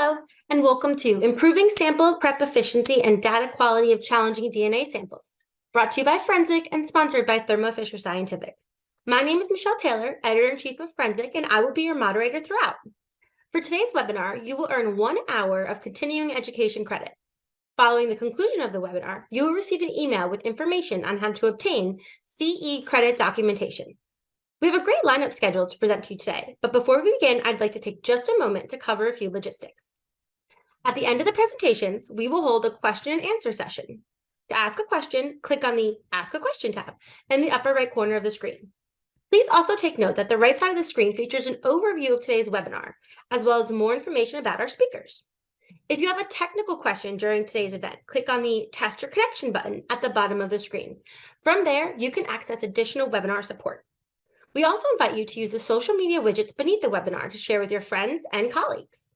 Hello, and welcome to Improving Sample Prep Efficiency and Data Quality of Challenging DNA Samples, brought to you by Forensic and sponsored by Thermo Fisher Scientific. My name is Michelle Taylor, Editor-in-Chief of Forensic, and I will be your moderator throughout. For today's webinar, you will earn one hour of continuing education credit. Following the conclusion of the webinar, you will receive an email with information on how to obtain CE credit documentation. We have a great lineup scheduled to present to you today, but before we begin, I'd like to take just a moment to cover a few logistics. At the end of the presentations, we will hold a question and answer session. To ask a question, click on the Ask a Question tab in the upper right corner of the screen. Please also take note that the right side of the screen features an overview of today's webinar, as well as more information about our speakers. If you have a technical question during today's event, click on the Test Your Connection button at the bottom of the screen. From there, you can access additional webinar support. We also invite you to use the social media widgets beneath the webinar to share with your friends and colleagues.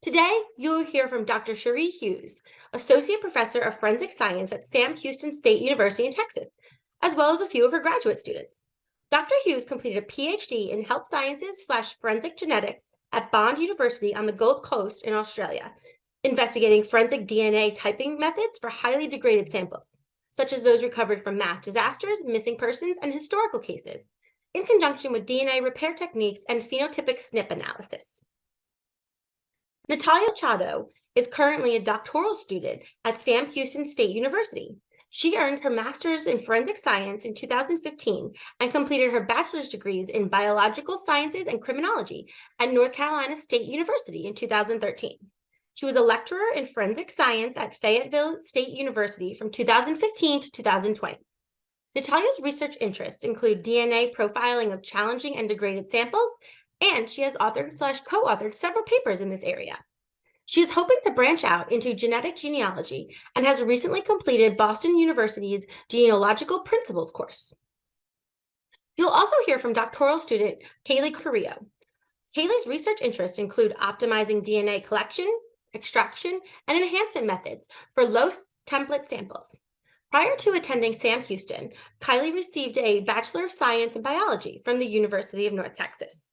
Today, you'll hear from Dr. Sheree Hughes, Associate Professor of Forensic Science at Sam Houston State University in Texas, as well as a few of her graduate students. Dr. Hughes completed a PhD in Health Sciences slash Forensic Genetics at Bond University on the Gold Coast in Australia, investigating forensic DNA typing methods for highly degraded samples, such as those recovered from mass disasters, missing persons, and historical cases in conjunction with DNA repair techniques and phenotypic SNP analysis. Natalia Chado is currently a doctoral student at Sam Houston State University. She earned her master's in forensic science in 2015 and completed her bachelor's degrees in biological sciences and criminology at North Carolina State University in 2013. She was a lecturer in forensic science at Fayetteville State University from 2015 to 2020. Natalia's research interests include DNA profiling of challenging and degraded samples, and she has authored slash co-authored several papers in this area. She is hoping to branch out into genetic genealogy and has recently completed Boston University's Genealogical Principles course. You'll also hear from doctoral student Kaylee Carrillo. Kaylee's research interests include optimizing DNA collection, extraction, and enhancement methods for low template samples. Prior to attending Sam Houston, Kylie received a Bachelor of Science in Biology from the University of North Texas.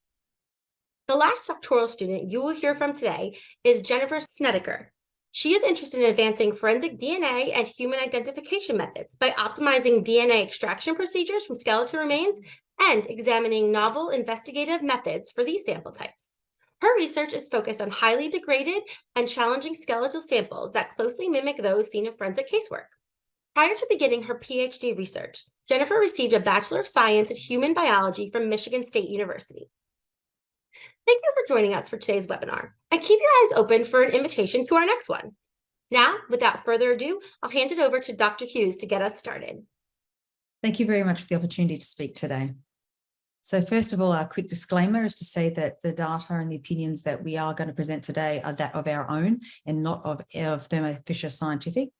The last doctoral student you will hear from today is Jennifer Snedeker. She is interested in advancing forensic DNA and human identification methods by optimizing DNA extraction procedures from skeletal remains and examining novel investigative methods for these sample types. Her research is focused on highly degraded and challenging skeletal samples that closely mimic those seen in forensic casework. Prior to beginning her PhD research, Jennifer received a Bachelor of Science in Human Biology from Michigan State University. Thank you for joining us for today's webinar, and keep your eyes open for an invitation to our next one. Now, without further ado, I'll hand it over to Dr. Hughes to get us started. Thank you very much for the opportunity to speak today. So first of all, our quick disclaimer is to say that the data and the opinions that we are going to present today are that of our own and not of, of Thermo Fisher Scientific.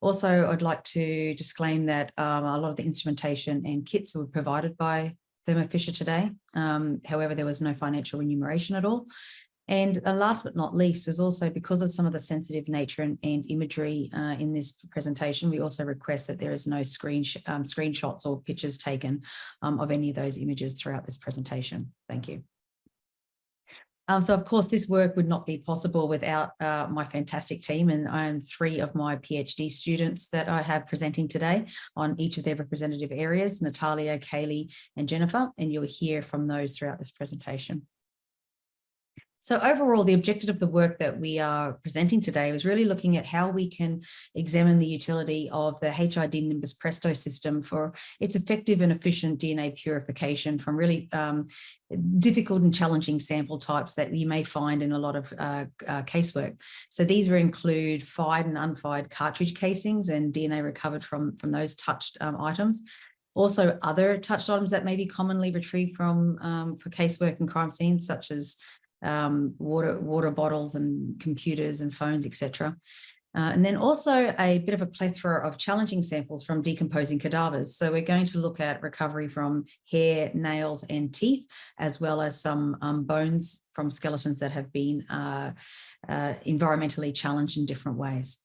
Also, I'd like to disclaim that um, a lot of the instrumentation and kits were provided by Thermo Fisher today. Um, however, there was no financial remuneration at all. And uh, last but not least was also because of some of the sensitive nature and, and imagery uh, in this presentation, we also request that there is no screen um, screenshots or pictures taken um, of any of those images throughout this presentation. Thank you. Um, so of course, this work would not be possible without uh, my fantastic team and I am three of my PhD students that I have presenting today on each of their representative areas, Natalia, Kaylee and Jennifer, and you'll hear from those throughout this presentation. So overall, the objective of the work that we are presenting today was really looking at how we can examine the utility of the HID Nimbus Presto system for its effective and efficient DNA purification from really um, difficult and challenging sample types that you may find in a lot of uh, uh, casework. So these will include fired and unfired cartridge casings and DNA recovered from, from those touched um, items. Also other touched items that may be commonly retrieved from um, for casework and crime scenes, such as um, water, water bottles and computers and phones, etc. Uh, and then also a bit of a plethora of challenging samples from decomposing cadavers. So we're going to look at recovery from hair, nails and teeth, as well as some um, bones from skeletons that have been uh, uh, environmentally challenged in different ways.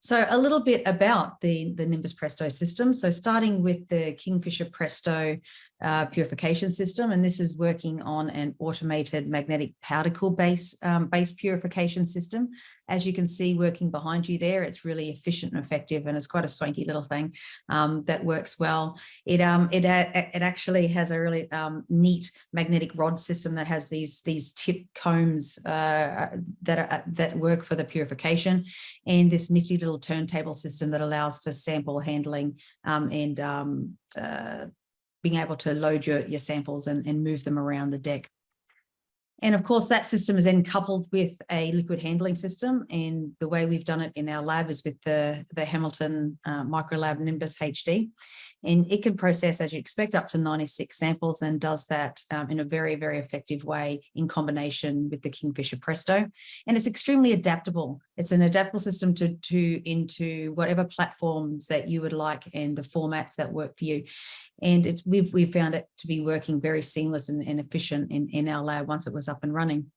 So a little bit about the, the Nimbus Presto system. So starting with the Kingfisher Presto uh, purification system, and this is working on an automated magnetic particle base um, base purification system. As you can see working behind you there, it's really efficient and effective, and it's quite a swanky little thing um, that works well. It um it it actually has a really um, neat magnetic rod system that has these these tip combs uh, that are that work for the purification, and this nifty little turntable system that allows for sample handling um, and um, uh, being able to load your, your samples and, and move them around the deck. And of course, that system is then coupled with a liquid handling system. And the way we've done it in our lab is with the, the Hamilton uh, Microlab Nimbus HD. And it can process, as you expect, up to 96 samples and does that um, in a very, very effective way in combination with the Kingfisher Presto. And it's extremely adaptable. It's an adaptable system to, to into whatever platforms that you would like and the formats that work for you. And it, we've, we've found it to be working very seamless and, and efficient in, in our lab once it was up and running.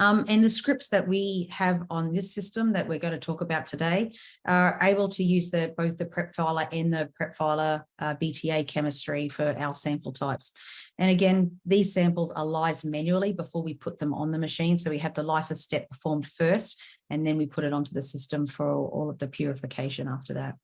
Um, and the scripts that we have on this system that we're going to talk about today are able to use the both the PrepFiler and the PrepFiler uh, BTA chemistry for our sample types. And again, these samples are lysed manually before we put them on the machine. So we have the lysis step performed first, and then we put it onto the system for all of the purification after that.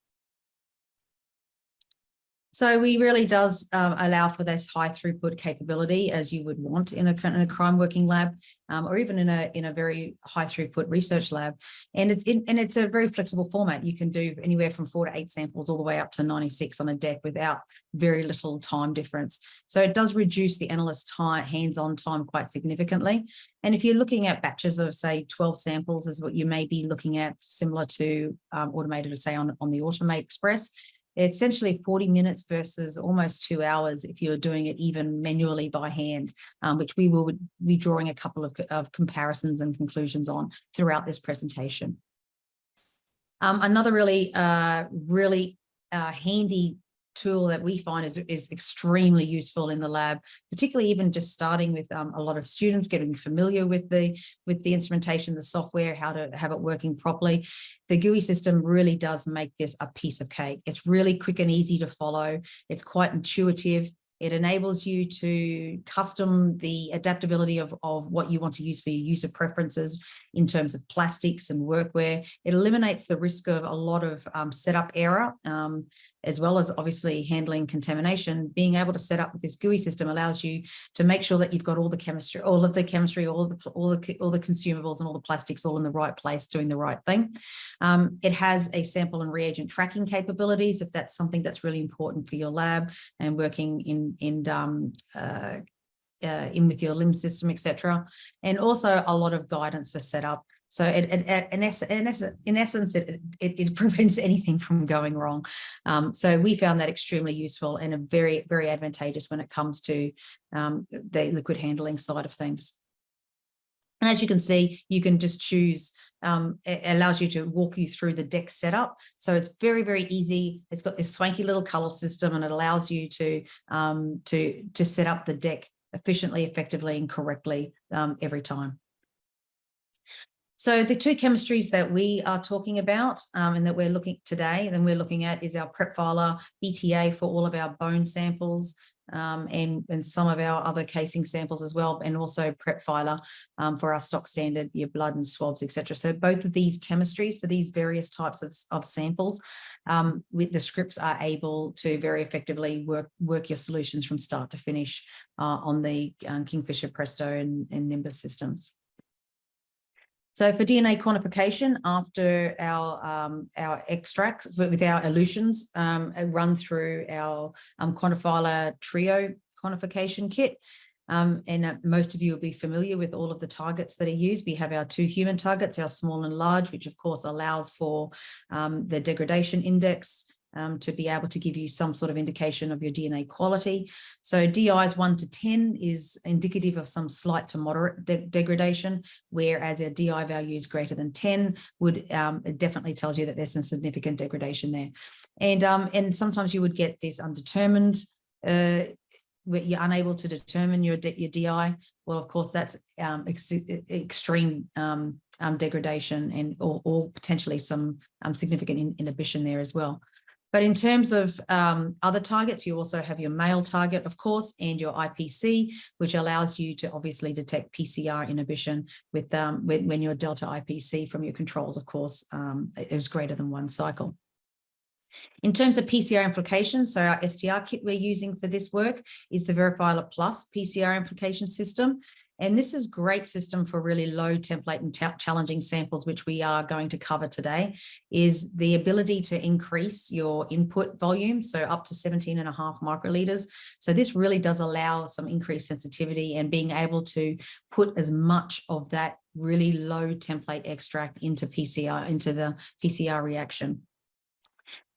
So we really does um, allow for this high throughput capability as you would want in a, in a crime working lab um, or even in a in a very high throughput research lab. And it's and it's a very flexible format. You can do anywhere from four to eight samples all the way up to 96 on a deck without very little time difference. So it does reduce the analyst time, hands-on time quite significantly. And if you're looking at batches of say 12 samples is what you may be looking at similar to um, automated, say on, on the Automate Express, essentially 40 minutes versus almost two hours if you're doing it even manually by hand, um, which we will be drawing a couple of, of comparisons and conclusions on throughout this presentation. Um, another really, uh, really uh, handy tool that we find is, is extremely useful in the lab, particularly even just starting with um, a lot of students getting familiar with the with the instrumentation, the software, how to have it working properly. The GUI system really does make this a piece of cake. It's really quick and easy to follow. It's quite intuitive. It enables you to custom the adaptability of, of what you want to use for your user preferences in terms of plastics and workwear. It eliminates the risk of a lot of um, setup error. Um, as well as obviously handling contamination, being able to set up with this GUI system allows you to make sure that you've got all the chemistry, all of the chemistry, all the all the all the consumables and all the plastics all in the right place, doing the right thing. Um, it has a sample and reagent tracking capabilities if that's something that's really important for your lab and working in in um, uh, uh, in with your LIMS system, etc. And also a lot of guidance for setup so it, it, it, in, essence, in essence, it, it, prevents anything from going wrong. Um, so we found that extremely useful and very, very advantageous when it comes to um, the liquid handling side of things. And as you can see, you can just choose, um, it allows you to walk you through the deck setup. So it's very, very easy. It's got this swanky little color system and it allows you to, um, to, to set up the deck efficiently, effectively, and correctly um, every time. So the two chemistries that we are talking about um, and that we're looking today, then we're looking at is our PrepFiler BTA for all of our bone samples um, and, and some of our other casing samples as well, and also PrepFiler um, for our stock standard, your blood and swabs, etc. So both of these chemistries for these various types of, of samples, um, with the scripts are able to very effectively work, work your solutions from start to finish uh, on the um, Kingfisher Presto and, and Nimbus systems. So for DNA quantification, after our um, our extracts with our elutions um, run through our um, Quantifiler trio quantification kit, um, and uh, most of you will be familiar with all of the targets that are used. We have our two human targets, our small and large, which of course allows for um, the degradation index, um, to be able to give you some sort of indication of your DNA quality. So DIs 1 to 10 is indicative of some slight to moderate de degradation, whereas a DI value is greater than 10 would um, it definitely tells you that there's some significant degradation there. And, um, and sometimes you would get this undetermined, uh, where you're unable to determine your, your DI. Well, of course, that's um, ex extreme um, um, degradation and or, or, potentially some significant in inhibition there as well. But in terms of um, other targets, you also have your male target, of course, and your IPC, which allows you to obviously detect PCR inhibition with um, when, when your delta IPC from your controls, of course, um, is greater than one cycle. In terms of PCR amplifications, so our STR kit we're using for this work is the Verifiler Plus PCR amplification system. And this is great system for really low template and challenging samples, which we are going to cover today, is the ability to increase your input volume, so up to 17 and a half microliters. So this really does allow some increased sensitivity and being able to put as much of that really low template extract into PCR, into the PCR reaction.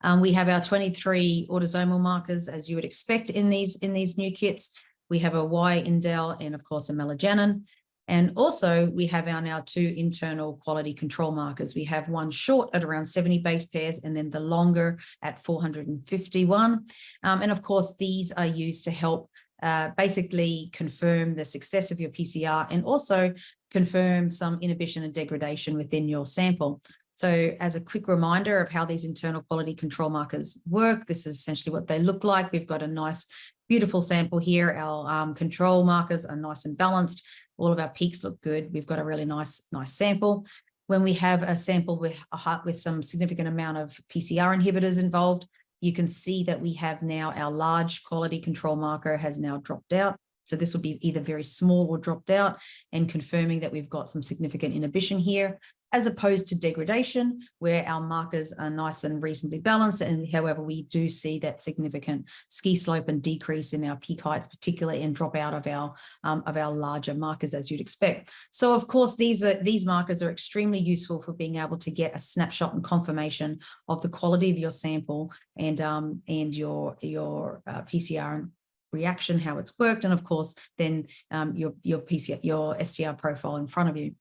Um, we have our 23 autosomal markers, as you would expect in these in these new kits. We have a Y indel and of course amelogenin. And also we have our now two internal quality control markers. We have one short at around 70 base pairs and then the longer at 451. Um, and of course, these are used to help uh, basically confirm the success of your PCR and also confirm some inhibition and degradation within your sample. So as a quick reminder of how these internal quality control markers work, this is essentially what they look like. We've got a nice beautiful sample here. Our um, control markers are nice and balanced. All of our peaks look good. We've got a really nice, nice sample. When we have a sample with a heart with some significant amount of PCR inhibitors involved, you can see that we have now our large quality control marker has now dropped out. So this would be either very small or dropped out and confirming that we've got some significant inhibition here as opposed to degradation, where our markers are nice and reasonably balanced. And however, we do see that significant ski slope and decrease in our peak heights, particularly and drop out of our um, of our larger markers, as you'd expect. So of course, these are these markers are extremely useful for being able to get a snapshot and confirmation of the quality of your sample and um, and your your uh, PCR reaction, how it's worked, and of course, then um, your your PCR, your STR profile in front of you.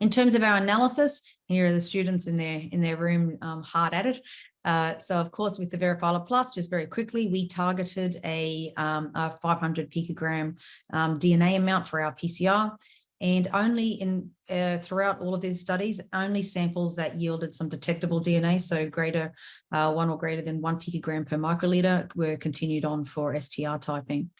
In terms of our analysis, here are the students in their in their room um, hard at it. Uh, so of course, with the Verifiler Plus, just very quickly, we targeted a, um, a 500 picogram um, DNA amount for our PCR. And only in uh, throughout all of these studies, only samples that yielded some detectable DNA, so greater uh, one or greater than one picogram per microliter were continued on for STR typing.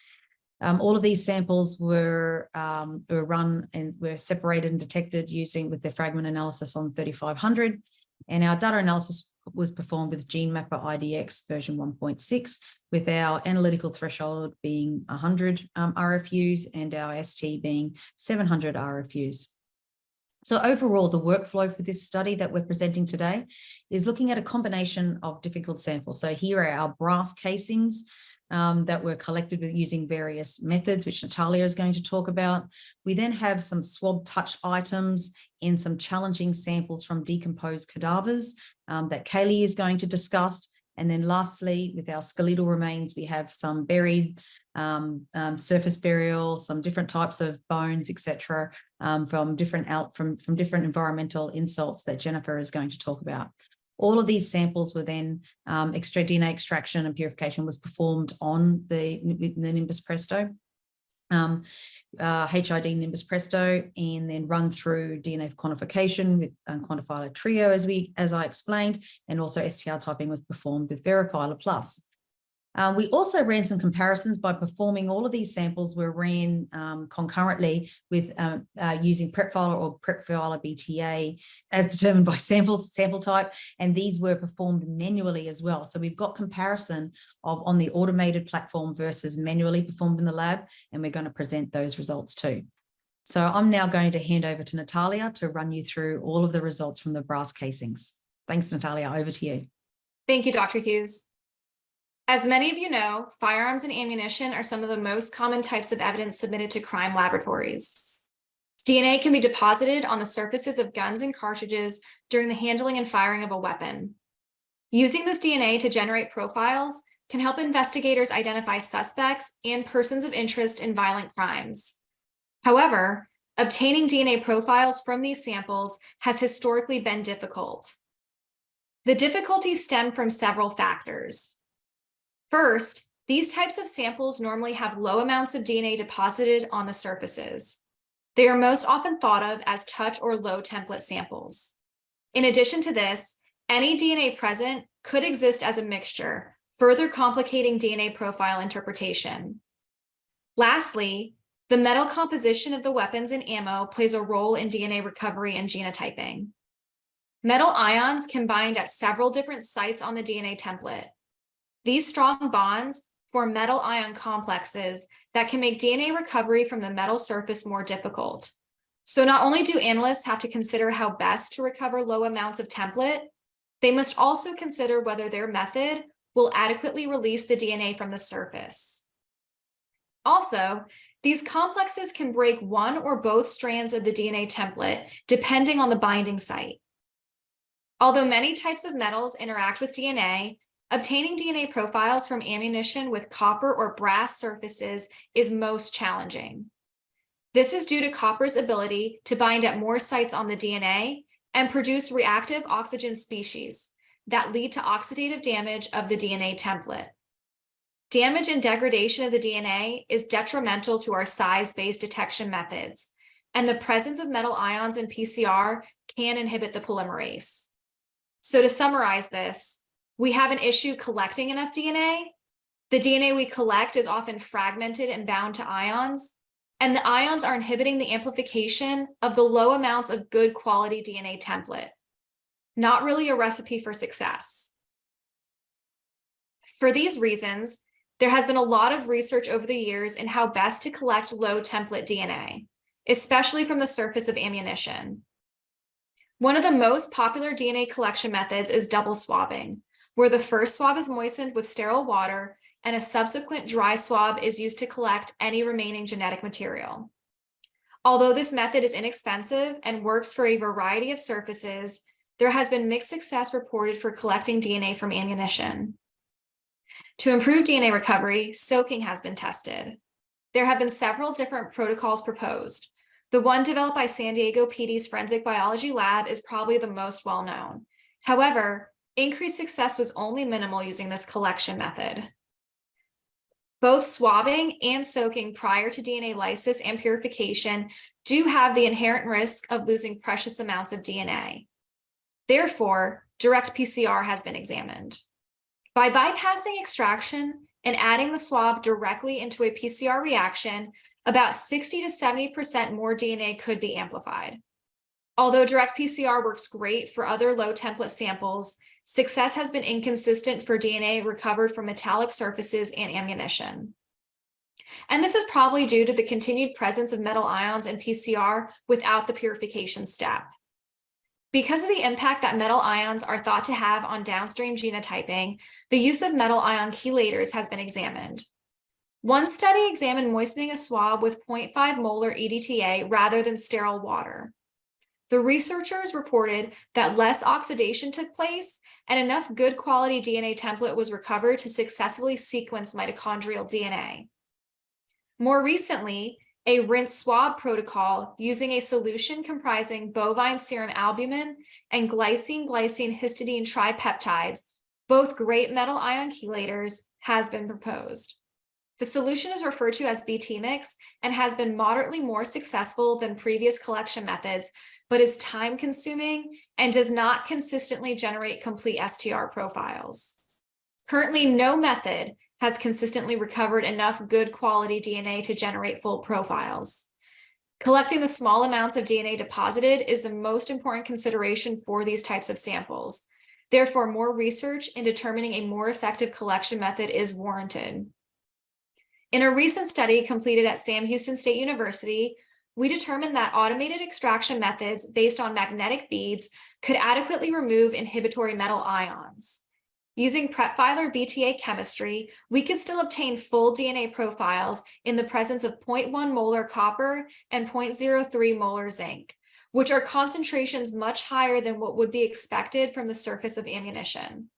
Um, all of these samples were, um, were run and were separated and detected using with the fragment analysis on 3500. And our data analysis was performed with GeneMapper IDX version 1.6, with our analytical threshold being 100 um, RFUs and our ST being 700 RFUs. So overall, the workflow for this study that we're presenting today is looking at a combination of difficult samples. So here are our brass casings, um, that were collected with using various methods, which Natalia is going to talk about. We then have some swab touch items and some challenging samples from decomposed cadavers um, that Kaylee is going to discuss. And then lastly, with our skeletal remains, we have some buried um, um, surface burial, some different types of bones, etc., um, from different out from from different environmental insults that Jennifer is going to talk about. All of these samples were then um, extra DNA extraction and purification was performed on the, the Nimbus Presto, um, uh, HID Nimbus Presto, and then run through DNA quantification with unquantified trio, as we as I explained, and also STR typing was performed with Verifiler Plus. Uh, we also ran some comparisons by performing all of these samples were ran um, concurrently with um, uh, using PrepFiler or PrepFiler BTA as determined by sample, sample type, and these were performed manually as well. So we've got comparison of on the automated platform versus manually performed in the lab, and we're going to present those results too. So I'm now going to hand over to Natalia to run you through all of the results from the brass casings. Thanks, Natalia. Over to you. Thank you, Dr. Hughes. As many of you know, firearms and ammunition are some of the most common types of evidence submitted to crime laboratories. DNA can be deposited on the surfaces of guns and cartridges during the handling and firing of a weapon. Using this DNA to generate profiles can help investigators identify suspects and persons of interest in violent crimes. However, obtaining DNA profiles from these samples has historically been difficult. The difficulties stem from several factors. First, these types of samples normally have low amounts of DNA deposited on the surfaces. They are most often thought of as touch or low template samples. In addition to this, any DNA present could exist as a mixture, further complicating DNA profile interpretation. Lastly, the metal composition of the weapons and ammo plays a role in DNA recovery and genotyping. Metal ions can bind at several different sites on the DNA template. These strong bonds form metal ion complexes that can make DNA recovery from the metal surface more difficult. So not only do analysts have to consider how best to recover low amounts of template, they must also consider whether their method will adequately release the DNA from the surface. Also, these complexes can break one or both strands of the DNA template, depending on the binding site. Although many types of metals interact with DNA, obtaining DNA profiles from ammunition with copper or brass surfaces is most challenging. This is due to copper's ability to bind at more sites on the DNA and produce reactive oxygen species that lead to oxidative damage of the DNA template. Damage and degradation of the DNA is detrimental to our size-based detection methods, and the presence of metal ions in PCR can inhibit the polymerase. So to summarize this, we have an issue collecting enough DNA. The DNA we collect is often fragmented and bound to ions, and the ions are inhibiting the amplification of the low amounts of good quality DNA template. Not really a recipe for success. For these reasons, there has been a lot of research over the years in how best to collect low template DNA, especially from the surface of ammunition. One of the most popular DNA collection methods is double swabbing, where the first swab is moistened with sterile water and a subsequent dry swab is used to collect any remaining genetic material. Although this method is inexpensive and works for a variety of surfaces, there has been mixed success reported for collecting DNA from ammunition. To improve DNA recovery, soaking has been tested. There have been several different protocols proposed. The one developed by San Diego PD's Forensic Biology Lab is probably the most well-known. However, increased success was only minimal using this collection method. Both swabbing and soaking prior to DNA lysis and purification do have the inherent risk of losing precious amounts of DNA. Therefore, direct PCR has been examined. By bypassing extraction and adding the swab directly into a PCR reaction, about 60 to 70% more DNA could be amplified. Although direct PCR works great for other low template samples, Success has been inconsistent for DNA recovered from metallic surfaces and ammunition. And this is probably due to the continued presence of metal ions in PCR without the purification step. Because of the impact that metal ions are thought to have on downstream genotyping, the use of metal ion chelators has been examined. One study examined moistening a swab with 0.5 molar EDTA rather than sterile water. The researchers reported that less oxidation took place and enough good quality DNA template was recovered to successfully sequence mitochondrial DNA. More recently, a rinse swab protocol using a solution comprising bovine serum albumin and glycine-glycine histidine tripeptides, both great metal ion chelators, has been proposed. The solution is referred to as BT-mix and has been moderately more successful than previous collection methods but is time consuming and does not consistently generate complete STR profiles. Currently, no method has consistently recovered enough good quality DNA to generate full profiles. Collecting the small amounts of DNA deposited is the most important consideration for these types of samples. Therefore, more research in determining a more effective collection method is warranted. In a recent study completed at Sam Houston State University, we determined that automated extraction methods based on magnetic beads could adequately remove inhibitory metal ions. Using PrepFiler BTA chemistry, we could still obtain full DNA profiles in the presence of 0.1 molar copper and 0.03 molar zinc, which are concentrations much higher than what would be expected from the surface of ammunition.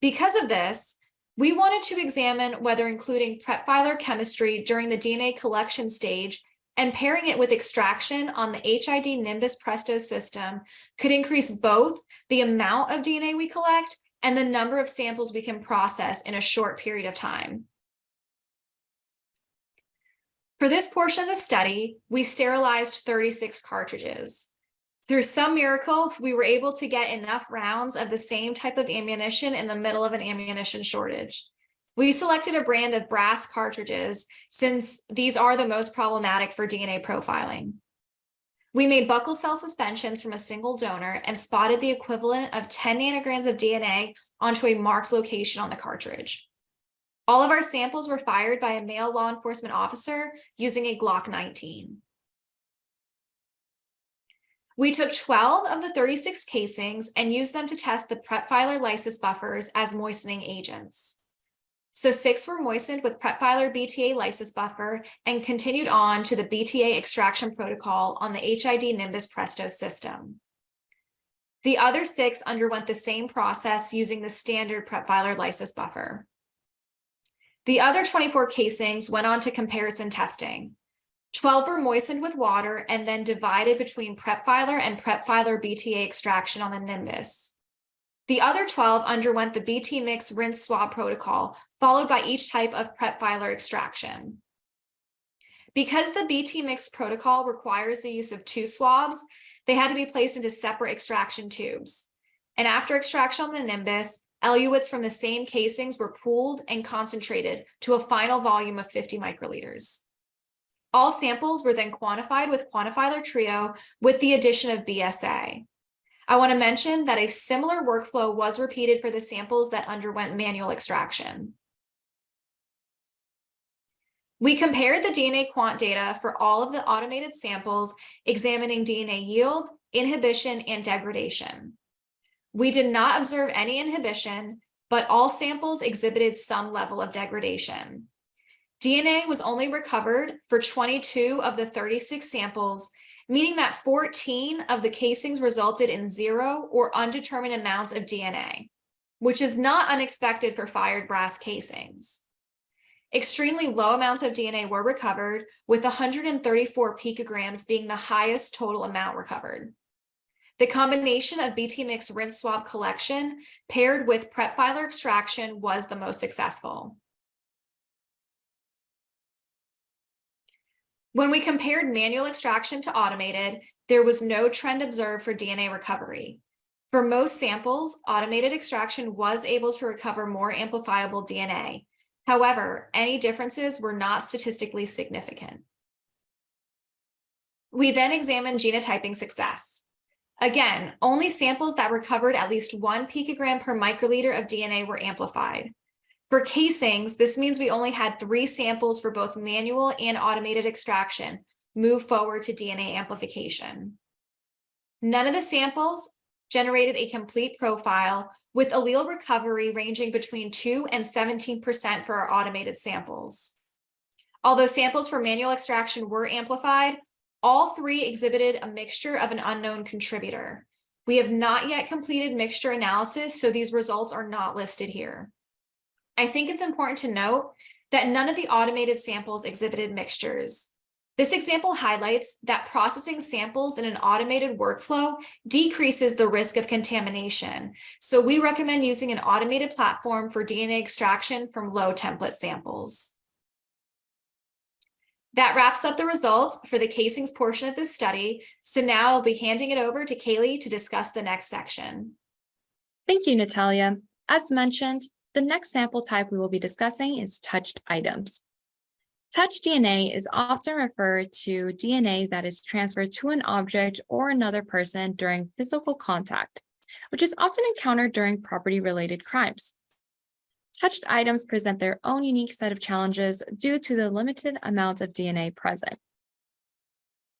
Because of this, we wanted to examine whether including PrepFiler chemistry during the DNA collection stage and pairing it with extraction on the HID Nimbus Presto system could increase both the amount of DNA we collect and the number of samples we can process in a short period of time. For this portion of the study, we sterilized 36 cartridges. Through some miracle, we were able to get enough rounds of the same type of ammunition in the middle of an ammunition shortage. We selected a brand of brass cartridges since these are the most problematic for DNA profiling. We made buccal cell suspensions from a single donor and spotted the equivalent of 10 nanograms of DNA onto a marked location on the cartridge. All of our samples were fired by a male law enforcement officer using a Glock 19. We took 12 of the 36 casings and used them to test the PrepFiler lysis buffers as moistening agents. So six were moistened with PrepFiler BTA lysis buffer and continued on to the BTA extraction protocol on the HID Nimbus Presto system. The other six underwent the same process using the standard PrepFiler lysis buffer. The other 24 casings went on to comparison testing. 12 were moistened with water and then divided between PrepFiler and PrepFiler BTA extraction on the Nimbus. The other 12 underwent the BT mix rinse swab protocol, followed by each type of PrepFiler extraction. Because the BT mix protocol requires the use of two swabs, they had to be placed into separate extraction tubes. And after extraction on the Nimbus, eluates from the same casings were pooled and concentrated to a final volume of 50 microliters. All samples were then quantified with Quantifiler Trio with the addition of BSA. I want to mention that a similar workflow was repeated for the samples that underwent manual extraction. We compared the DNA quant data for all of the automated samples, examining DNA yield, inhibition, and degradation. We did not observe any inhibition, but all samples exhibited some level of degradation. DNA was only recovered for 22 of the 36 samples meaning that 14 of the casings resulted in zero or undetermined amounts of DNA, which is not unexpected for fired brass casings. Extremely low amounts of DNA were recovered, with 134 picograms being the highest total amount recovered. The combination of BT mix rinse swab collection paired with PrepFiler extraction was the most successful. When we compared manual extraction to automated, there was no trend observed for DNA recovery. For most samples, automated extraction was able to recover more amplifiable DNA. However, any differences were not statistically significant. We then examined genotyping success. Again, only samples that recovered at least one picogram per microliter of DNA were amplified. For casings, this means we only had three samples for both manual and automated extraction move forward to DNA amplification. None of the samples generated a complete profile with allele recovery ranging between 2 and 17% for our automated samples. Although samples for manual extraction were amplified, all three exhibited a mixture of an unknown contributor. We have not yet completed mixture analysis, so these results are not listed here. I think it's important to note that none of the automated samples exhibited mixtures. This example highlights that processing samples in an automated workflow decreases the risk of contamination. So we recommend using an automated platform for DNA extraction from low template samples. That wraps up the results for the casings portion of this study. So now I'll be handing it over to Kaylee to discuss the next section. Thank you, Natalia. As mentioned, the next sample type we will be discussing is touched items. Touch DNA is often referred to DNA that is transferred to an object or another person during physical contact, which is often encountered during property-related crimes. Touched items present their own unique set of challenges due to the limited amounts of DNA present.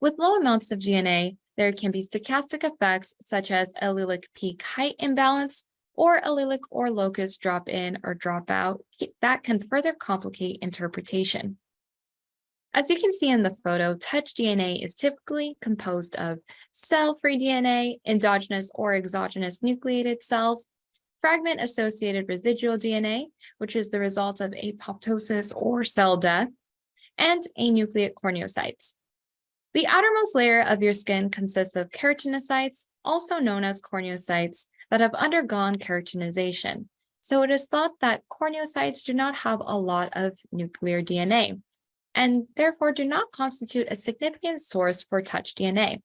With low amounts of DNA, there can be stochastic effects such as allelic peak height imbalance or allelic or locus drop in or drop out that can further complicate interpretation. As you can see in the photo, touch DNA is typically composed of cell-free DNA, endogenous or exogenous nucleated cells, fragment-associated residual DNA, which is the result of apoptosis or cell death, and anucleate corneocytes. The outermost layer of your skin consists of keratinocytes, also known as corneocytes, that have undergone keratinization. So it is thought that corneocytes do not have a lot of nuclear DNA and therefore do not constitute a significant source for touch DNA.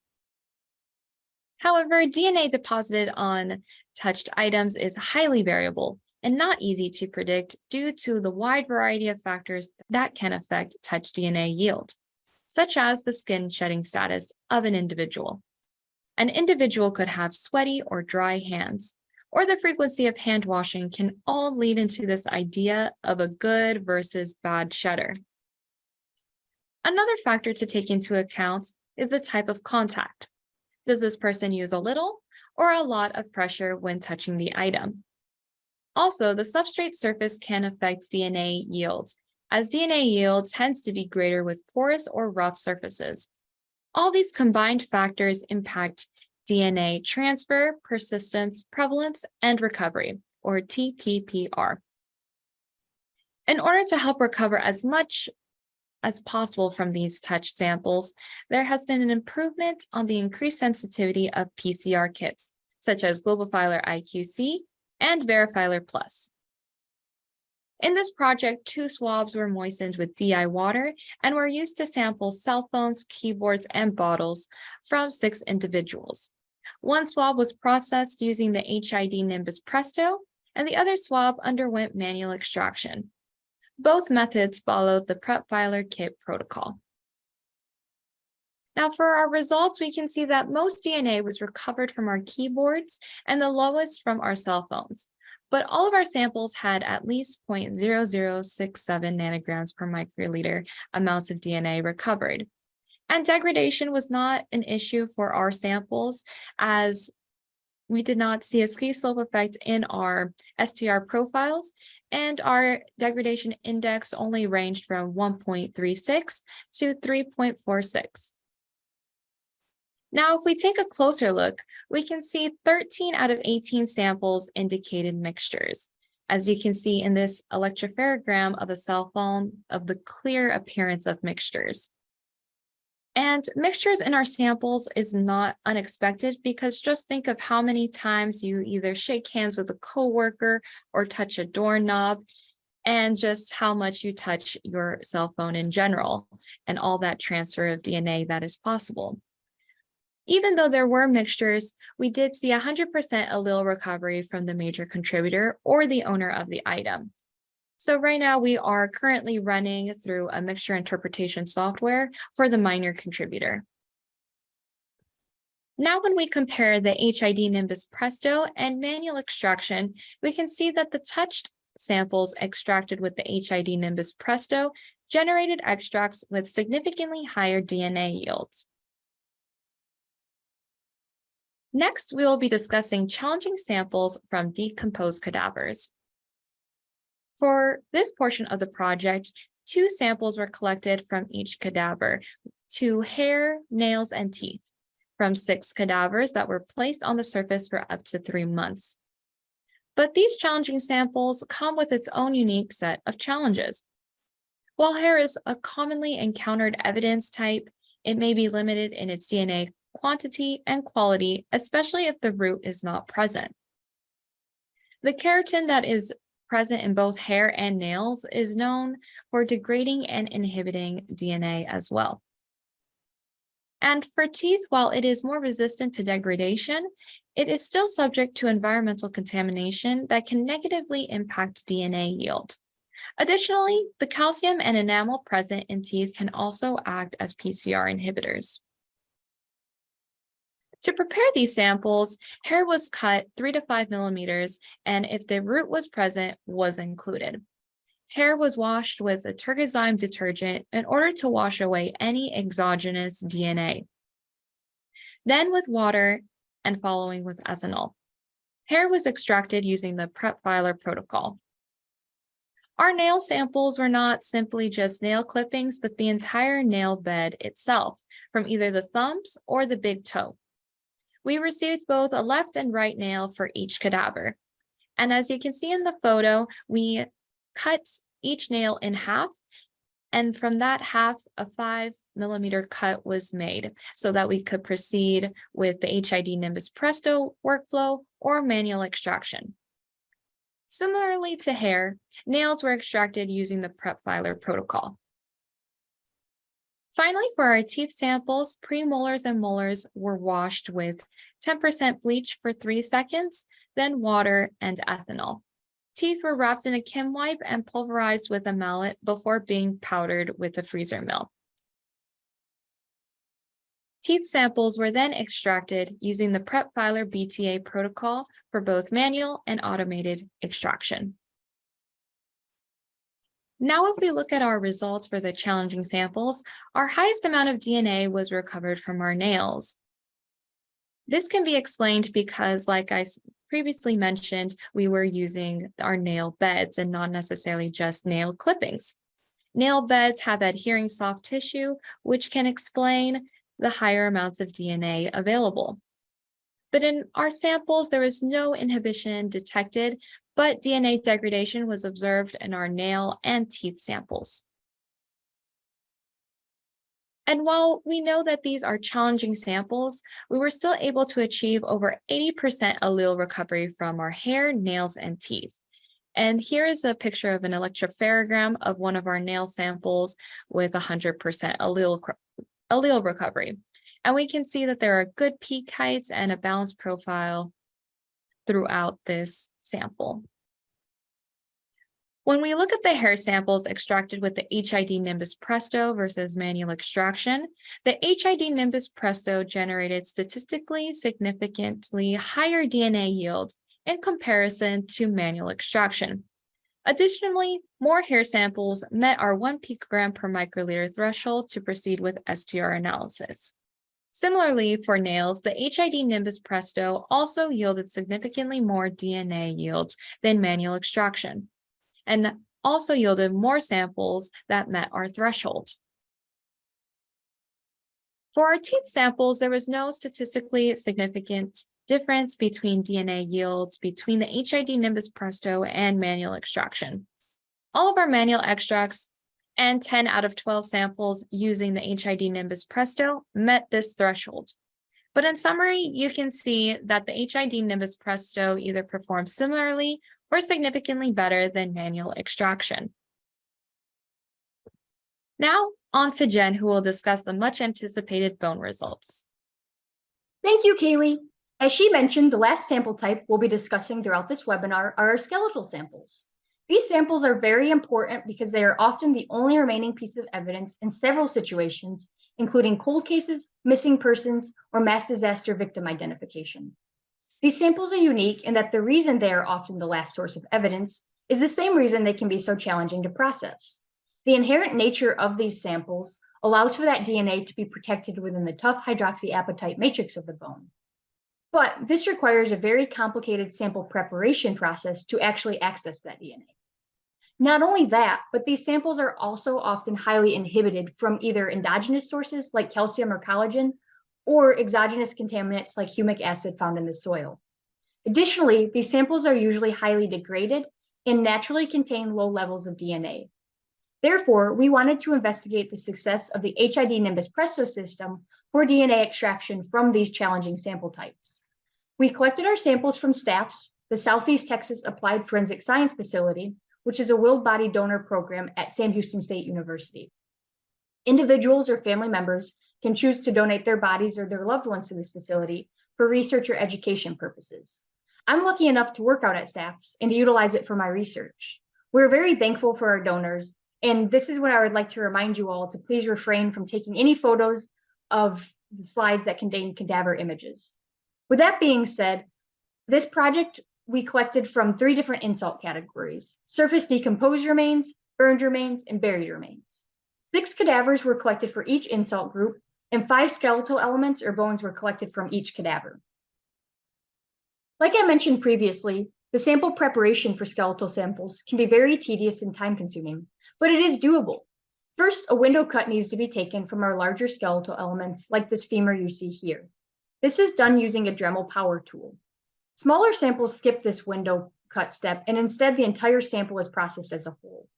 However, DNA deposited on touched items is highly variable and not easy to predict due to the wide variety of factors that can affect touch DNA yield, such as the skin shedding status of an individual. An individual could have sweaty or dry hands, or the frequency of hand washing can all lead into this idea of a good versus bad shedder. Another factor to take into account is the type of contact. Does this person use a little or a lot of pressure when touching the item? Also, the substrate surface can affect DNA yields, as DNA yield tends to be greater with porous or rough surfaces. All these combined factors impact DNA transfer, persistence, prevalence, and recovery, or TPPR. In order to help recover as much as possible from these touch samples, there has been an improvement on the increased sensitivity of PCR kits, such as GlobalFiler IQC and Verifiler Plus. In this project, two swabs were moistened with DI water and were used to sample cell phones, keyboards, and bottles from six individuals. One swab was processed using the HID Nimbus Presto, and the other swab underwent manual extraction. Both methods followed the PrepFiler kit protocol. Now for our results, we can see that most DNA was recovered from our keyboards and the lowest from our cell phones. But all of our samples had at least 0.0067 nanograms per microliter amounts of DNA recovered. And degradation was not an issue for our samples as we did not see a ski slope effect in our STR profiles and our degradation index only ranged from 1.36 to 3.46. Now, if we take a closer look, we can see 13 out of 18 samples indicated mixtures. As you can see in this electropherogram of a cell phone of the clear appearance of mixtures. And mixtures in our samples is not unexpected because just think of how many times you either shake hands with a coworker or touch a doorknob and just how much you touch your cell phone in general and all that transfer of DNA that is possible. Even though there were mixtures, we did see 100% allele recovery from the major contributor or the owner of the item. So right now we are currently running through a mixture interpretation software for the minor contributor. Now, when we compare the HID Nimbus Presto and manual extraction, we can see that the touched samples extracted with the HID Nimbus Presto generated extracts with significantly higher DNA yields. Next, we will be discussing challenging samples from decomposed cadavers. For this portion of the project, two samples were collected from each cadaver, two hair, nails, and teeth, from six cadavers that were placed on the surface for up to three months. But these challenging samples come with its own unique set of challenges. While hair is a commonly encountered evidence type, it may be limited in its DNA quantity and quality, especially if the root is not present. The keratin that is present in both hair and nails is known for degrading and inhibiting DNA as well. And for teeth, while it is more resistant to degradation, it is still subject to environmental contamination that can negatively impact DNA yield. Additionally, the calcium and enamel present in teeth can also act as PCR inhibitors. To prepare these samples, hair was cut three to five millimeters, and if the root was present, was included. Hair was washed with a Tergazyme detergent in order to wash away any exogenous DNA. Then with water and following with ethanol. Hair was extracted using the PrepFiler protocol. Our nail samples were not simply just nail clippings, but the entire nail bed itself, from either the thumbs or the big toe. We received both a left and right nail for each cadaver. And as you can see in the photo, we cut each nail in half. And from that half, a five millimeter cut was made so that we could proceed with the HID Nimbus Presto workflow or manual extraction. Similarly to hair, nails were extracted using the PrepFiler protocol. Finally, for our teeth samples, premolars and molars were washed with ten percent bleach for three seconds, then water and ethanol. Teeth were wrapped in a Kim wipe and pulverized with a mallet before being powdered with a freezer mill. Teeth samples were then extracted using the PrepFiler BTA protocol for both manual and automated extraction. Now, if we look at our results for the challenging samples, our highest amount of DNA was recovered from our nails. This can be explained because, like I previously mentioned, we were using our nail beds and not necessarily just nail clippings. Nail beds have adhering soft tissue, which can explain the higher amounts of DNA available. But in our samples, there was no inhibition detected, but DNA degradation was observed in our nail and teeth samples. And while we know that these are challenging samples, we were still able to achieve over 80% allele recovery from our hair, nails, and teeth. And here is a picture of an electropherogram of one of our nail samples with 100% allele, allele recovery. And we can see that there are good peak heights and a balanced profile throughout this sample. When we look at the hair samples extracted with the HID Nimbus Presto versus manual extraction, the HID Nimbus Presto generated statistically significantly higher DNA yield in comparison to manual extraction. Additionally, more hair samples met our one picogram per microliter threshold to proceed with STR analysis. Similarly, for nails, the HID Nimbus Presto also yielded significantly more DNA yields than manual extraction and also yielded more samples that met our threshold. For our teeth samples, there was no statistically significant difference between DNA yields between the HID Nimbus Presto and manual extraction. All of our manual extracts and 10 out of 12 samples using the HID Nimbus Presto met this threshold. But in summary, you can see that the HID Nimbus Presto either performed similarly or significantly better than manual extraction. Now, on to Jen, who will discuss the much anticipated bone results. Thank you, Kaylee. As she mentioned, the last sample type we'll be discussing throughout this webinar are our skeletal samples. These samples are very important because they are often the only remaining piece of evidence in several situations, including cold cases, missing persons, or mass disaster victim identification. These samples are unique in that the reason they are often the last source of evidence is the same reason they can be so challenging to process. The inherent nature of these samples allows for that DNA to be protected within the tough hydroxyapatite matrix of the bone. But this requires a very complicated sample preparation process to actually access that DNA. Not only that, but these samples are also often highly inhibited from either endogenous sources like calcium or collagen, or exogenous contaminants like humic acid found in the soil. Additionally, these samples are usually highly degraded and naturally contain low levels of DNA. Therefore, we wanted to investigate the success of the HID Nimbus Presto system for DNA extraction from these challenging sample types. We collected our samples from STAFS, the Southeast Texas Applied Forensic Science Facility, which is a willed body donor program at Sam Houston State University. Individuals or family members can choose to donate their bodies or their loved ones to this facility for research or education purposes. I'm lucky enough to work out at STAFS and to utilize it for my research. We're very thankful for our donors, and this is what I would like to remind you all to please refrain from taking any photos of the slides that contain cadaver images. With that being said, this project we collected from three different insult categories, surface decomposed remains, burned remains, and buried remains. Six cadavers were collected for each insult group, and five skeletal elements or bones were collected from each cadaver. Like I mentioned previously, the sample preparation for skeletal samples can be very tedious and time consuming, but it is doable. First, a window cut needs to be taken from our larger skeletal elements like this femur you see here. This is done using a Dremel power tool. Smaller samples skip this window cut step and instead the entire sample is processed as a whole.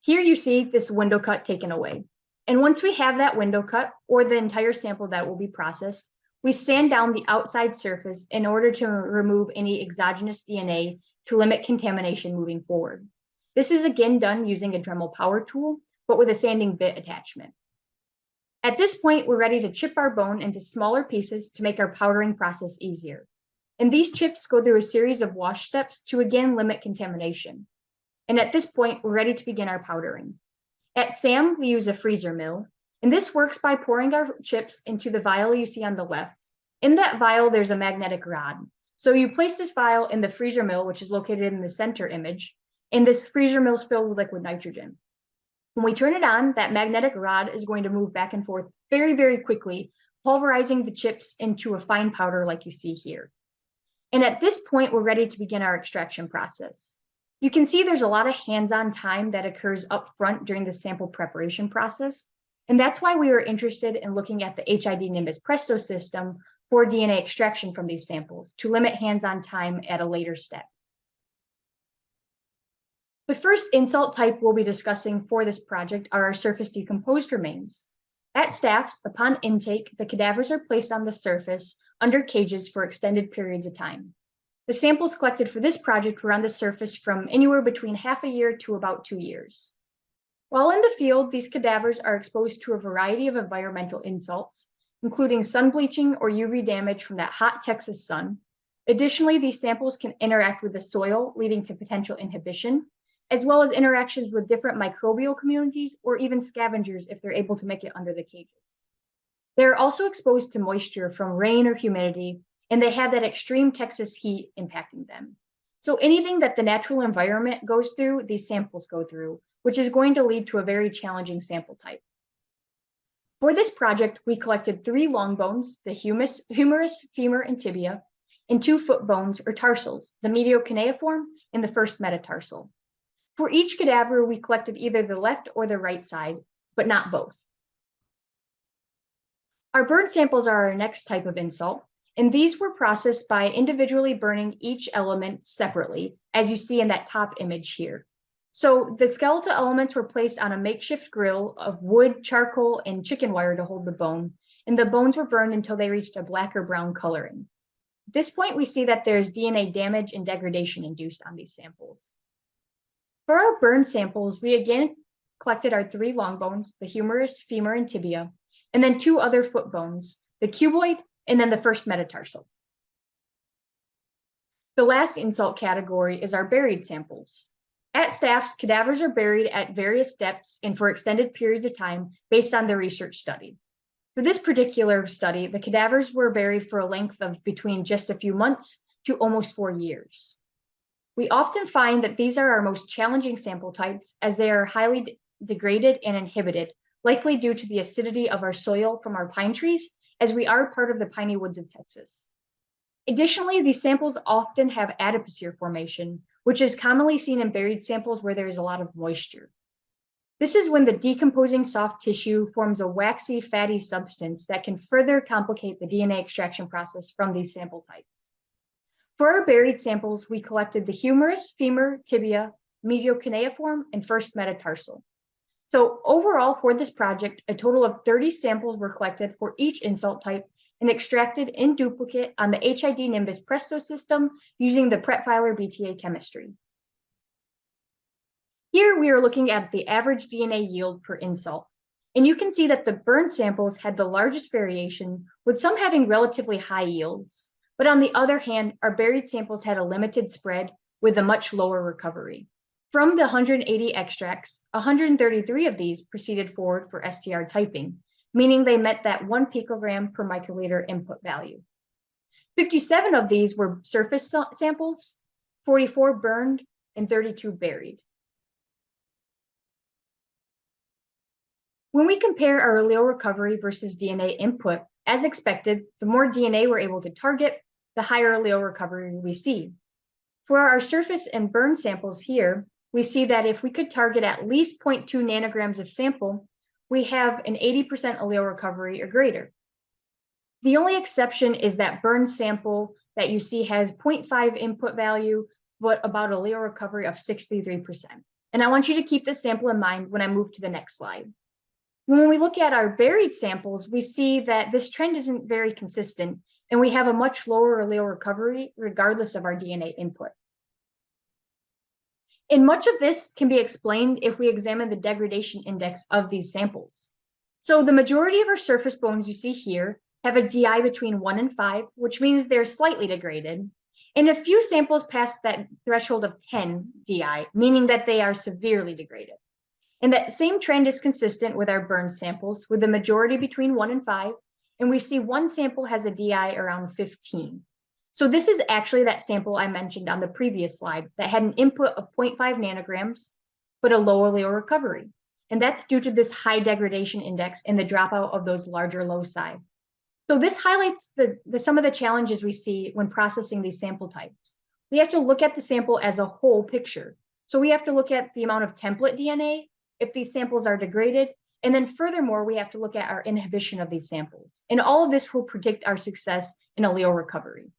Here you see this window cut taken away. And once we have that window cut or the entire sample that will be processed, we sand down the outside surface in order to remove any exogenous DNA to limit contamination moving forward. This is again done using a Dremel power tool, but with a sanding bit attachment. At this point, we're ready to chip our bone into smaller pieces to make our powdering process easier. And these chips go through a series of wash steps to again limit contamination. And at this point, we're ready to begin our powdering. At SAM, we use a freezer mill, and this works by pouring our chips into the vial you see on the left. In that vial, there's a magnetic rod. So you place this vial in the freezer mill, which is located in the center image, and this freezer mill is filled with liquid nitrogen. When we turn it on, that magnetic rod is going to move back and forth very, very quickly, pulverizing the chips into a fine powder like you see here. And at this point, we're ready to begin our extraction process. You can see there's a lot of hands-on time that occurs up front during the sample preparation process. And that's why we were interested in looking at the HID Nimbus Presto system for DNA extraction from these samples to limit hands-on time at a later step. The first insult type we'll be discussing for this project are our surface decomposed remains. At STAFS, upon intake, the cadavers are placed on the surface under cages for extended periods of time. The samples collected for this project were on the surface from anywhere between half a year to about two years. While in the field, these cadavers are exposed to a variety of environmental insults, including sun bleaching or UV damage from that hot Texas sun. Additionally, these samples can interact with the soil, leading to potential inhibition, as well as interactions with different microbial communities or even scavengers if they're able to make it under the cages. They're also exposed to moisture from rain or humidity, and they have that extreme Texas heat impacting them. So anything that the natural environment goes through, these samples go through, which is going to lead to a very challenging sample type. For this project, we collected three long bones, the humerus, humerus, femur, and tibia, and two foot bones or tarsals, the medial cuneiform and the first metatarsal. For each cadaver, we collected either the left or the right side, but not both. Our burn samples are our next type of insult, and these were processed by individually burning each element separately, as you see in that top image here. So the skeletal elements were placed on a makeshift grill of wood, charcoal, and chicken wire to hold the bone, and the bones were burned until they reached a black or brown coloring. At this point, we see that there's DNA damage and degradation induced on these samples. For our burn samples, we again collected our three long bones, the humerus, femur, and tibia, and then two other foot bones, the cuboid, and then the first metatarsal. The last insult category is our buried samples. At STAFS, cadavers are buried at various depths and for extended periods of time based on the research study. For this particular study, the cadavers were buried for a length of between just a few months to almost four years. We often find that these are our most challenging sample types as they are highly de degraded and inhibited, likely due to the acidity of our soil from our pine trees, as we are part of the piney woods of Texas. Additionally, these samples often have adipocere formation, which is commonly seen in buried samples where there is a lot of moisture. This is when the decomposing soft tissue forms a waxy, fatty substance that can further complicate the DNA extraction process from these sample types. For our buried samples, we collected the humerus, femur, tibia, medial cuneiform, and first metatarsal. So overall for this project, a total of 30 samples were collected for each insult type and extracted in duplicate on the HID Nimbus Presto system using the PrepFiler BTA chemistry. Here we are looking at the average DNA yield per insult. And you can see that the burn samples had the largest variation, with some having relatively high yields. But on the other hand, our buried samples had a limited spread with a much lower recovery. From the 180 extracts, 133 of these proceeded forward for STR typing, meaning they met that one picogram per microliter input value. 57 of these were surface samples, 44 burned, and 32 buried. When we compare our allele recovery versus DNA input, as expected, the more DNA we're able to target, the higher allele recovery we see. For our surface and burn samples here, we see that if we could target at least 0.2 nanograms of sample, we have an 80% allele recovery or greater. The only exception is that burn sample that you see has 0.5 input value, but about allele recovery of 63%. And I want you to keep this sample in mind when I move to the next slide. When we look at our buried samples, we see that this trend isn't very consistent and we have a much lower allele recovery regardless of our DNA input. And much of this can be explained if we examine the degradation index of these samples. So the majority of our surface bones you see here have a DI between one and five, which means they're slightly degraded. And a few samples pass that threshold of 10 DI, meaning that they are severely degraded. And that same trend is consistent with our burn samples, with the majority between one and five. And we see one sample has a DI around 15. So this is actually that sample I mentioned on the previous slide that had an input of 0.5 nanograms, but a low allele recovery. And that's due to this high degradation index and the dropout of those larger loci. So this highlights the, the, some of the challenges we see when processing these sample types. We have to look at the sample as a whole picture. So we have to look at the amount of template DNA, if these samples are degraded, and then furthermore, we have to look at our inhibition of these samples. And all of this will predict our success in allele recovery.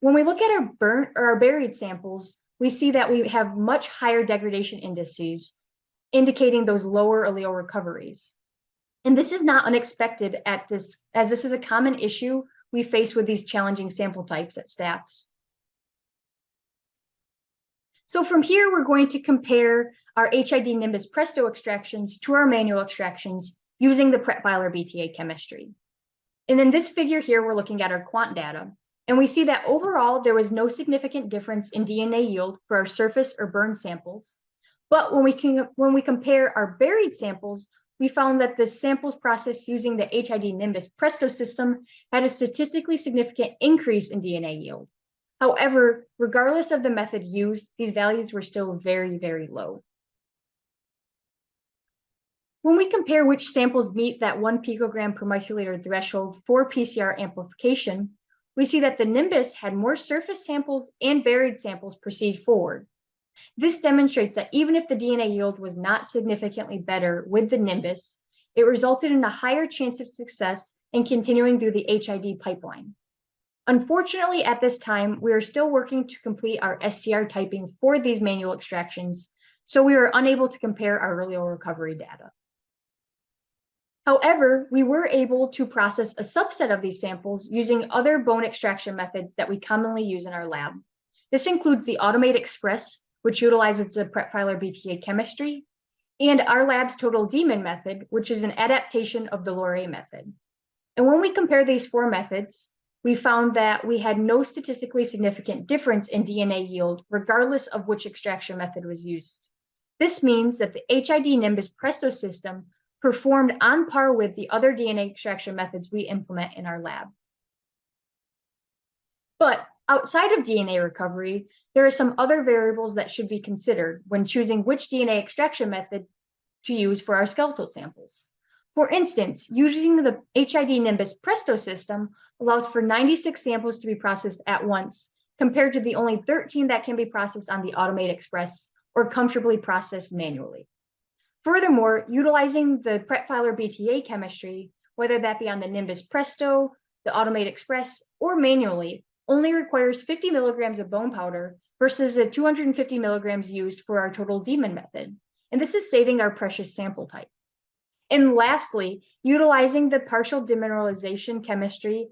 When we look at our burnt or our buried samples, we see that we have much higher degradation indices, indicating those lower allele recoveries. And this is not unexpected at this, as this is a common issue we face with these challenging sample types at STAFS. So from here, we're going to compare our HID Nimbus Presto extractions to our manual extractions using the PrepFiler BTA chemistry. And in this figure here, we're looking at our quant data. And we see that overall, there was no significant difference in DNA yield for our surface or burn samples. But when we can when we compare our buried samples, we found that the samples processed using the HID Nimbus Presto system had a statistically significant increase in DNA yield. However, regardless of the method used, these values were still very, very low. When we compare which samples meet that one picogram per microliter threshold for PCR amplification, we see that the Nimbus had more surface samples and buried samples proceed forward. This demonstrates that even if the DNA yield was not significantly better with the Nimbus, it resulted in a higher chance of success in continuing through the HID pipeline. Unfortunately, at this time, we are still working to complete our STR typing for these manual extractions, so we are unable to compare our allele recovery data. However, we were able to process a subset of these samples using other bone extraction methods that we commonly use in our lab. This includes the Automate Express, which utilizes the PrepFiler BTA chemistry, and our lab's Total demin method, which is an adaptation of the Loreille method. And when we compare these four methods, we found that we had no statistically significant difference in DNA yield, regardless of which extraction method was used. This means that the HID Nimbus Presto system performed on par with the other DNA extraction methods we implement in our lab. But outside of DNA recovery, there are some other variables that should be considered when choosing which DNA extraction method to use for our skeletal samples. For instance, using the HID Nimbus Presto system allows for 96 samples to be processed at once, compared to the only 13 that can be processed on the Automate Express or comfortably processed manually. Furthermore, utilizing the PrepFiler BTA chemistry, whether that be on the Nimbus Presto, the Automate Express, or manually, only requires 50 milligrams of bone powder versus the 250 milligrams used for our total demin method. And this is saving our precious sample type. And lastly, utilizing the partial demineralization chemistry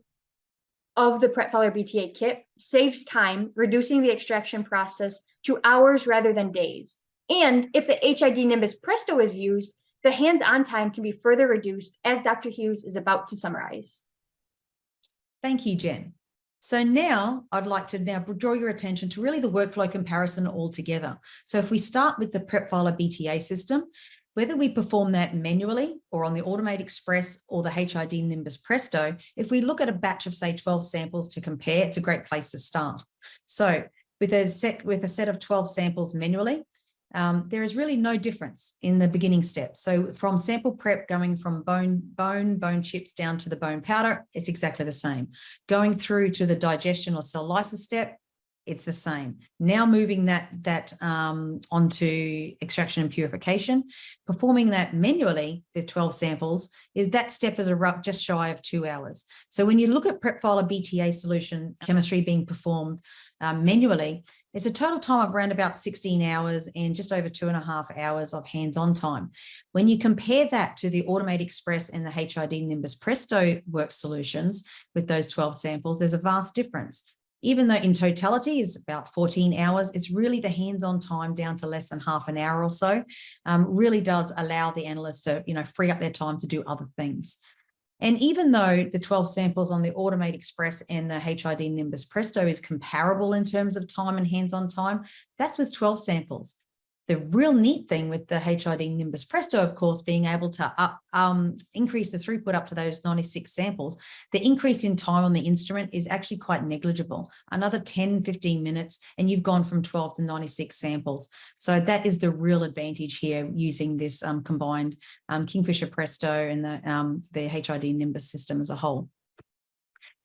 of the PrepFiler BTA kit saves time, reducing the extraction process to hours rather than days. And if the HID Nimbus Presto is used, the hands-on time can be further reduced as Dr. Hughes is about to summarize. Thank you, Jen. So now I'd like to now draw your attention to really the workflow comparison altogether. So if we start with the PrepFiler BTA system, whether we perform that manually or on the Automate Express or the HID Nimbus Presto, if we look at a batch of say 12 samples to compare, it's a great place to start. So with a set with a set of 12 samples manually, um, there is really no difference in the beginning steps. So from sample prep going from bone, bone, bone chips down to the bone powder, it's exactly the same. Going through to the digestion or cell lysis step, it's the same. Now moving that, that um, onto extraction and purification, performing that manually with 12 samples, is that step is a rough, just shy of two hours. So when you look at prep PrepFiler BTA solution chemistry being performed um, manually, it's a total time of around about 16 hours and just over two and a half hours of hands-on time. When you compare that to the Automate Express and the HID Nimbus Presto work solutions with those 12 samples, there's a vast difference. Even though in totality is about 14 hours, it's really the hands-on time down to less than half an hour or so, um, really does allow the analyst to, you know, free up their time to do other things. And even though the 12 samples on the Automate Express and the HID Nimbus Presto is comparable in terms of time and hands-on time, that's with 12 samples. The real neat thing with the HID Nimbus Presto, of course, being able to up, um, increase the throughput up to those 96 samples, the increase in time on the instrument is actually quite negligible. Another 10, 15 minutes, and you've gone from 12 to 96 samples. So that is the real advantage here using this um, combined um, KingFisher Presto and the, um, the HID Nimbus system as a whole.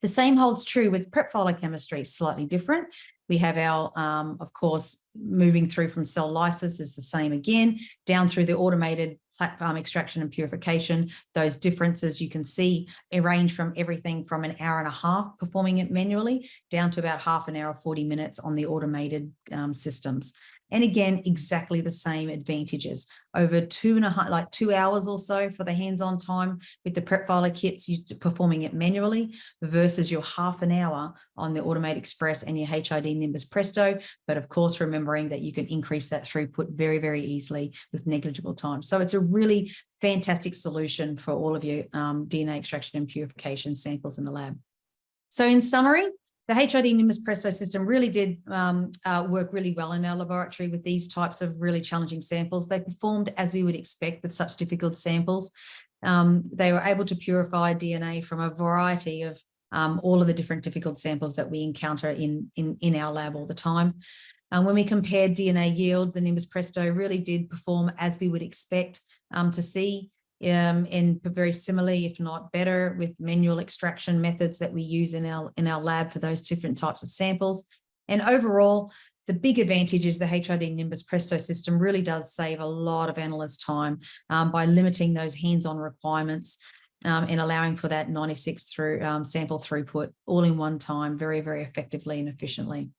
The same holds true with prep chemistry, slightly different. We have our, um, of course, moving through from cell lysis is the same again, down through the automated platform extraction and purification. Those differences you can see range from everything from an hour and a half performing it manually down to about half an hour, 40 minutes on the automated um, systems. And again, exactly the same advantages over two and a half, like two hours or so for the hands-on time with the prep PrepFiler kits, you performing it manually versus your half an hour on the Automate Express and your HID Nimbus Presto. But of course, remembering that you can increase that throughput very, very easily with negligible time. So it's a really fantastic solution for all of your um, DNA extraction and purification samples in the lab. So in summary, the HID Nimbus Presto system really did um, uh, work really well in our laboratory with these types of really challenging samples. They performed as we would expect with such difficult samples. Um, they were able to purify DNA from a variety of um, all of the different difficult samples that we encounter in, in, in our lab all the time. And when we compared DNA yield, the Nimbus Presto really did perform as we would expect um, to see um, and very similarly, if not better, with manual extraction methods that we use in our, in our lab for those different types of samples. And overall, the big advantage is the HID Nimbus Presto system really does save a lot of analyst time um, by limiting those hands-on requirements um, and allowing for that 96 through um, sample throughput all in one time very, very effectively and efficiently.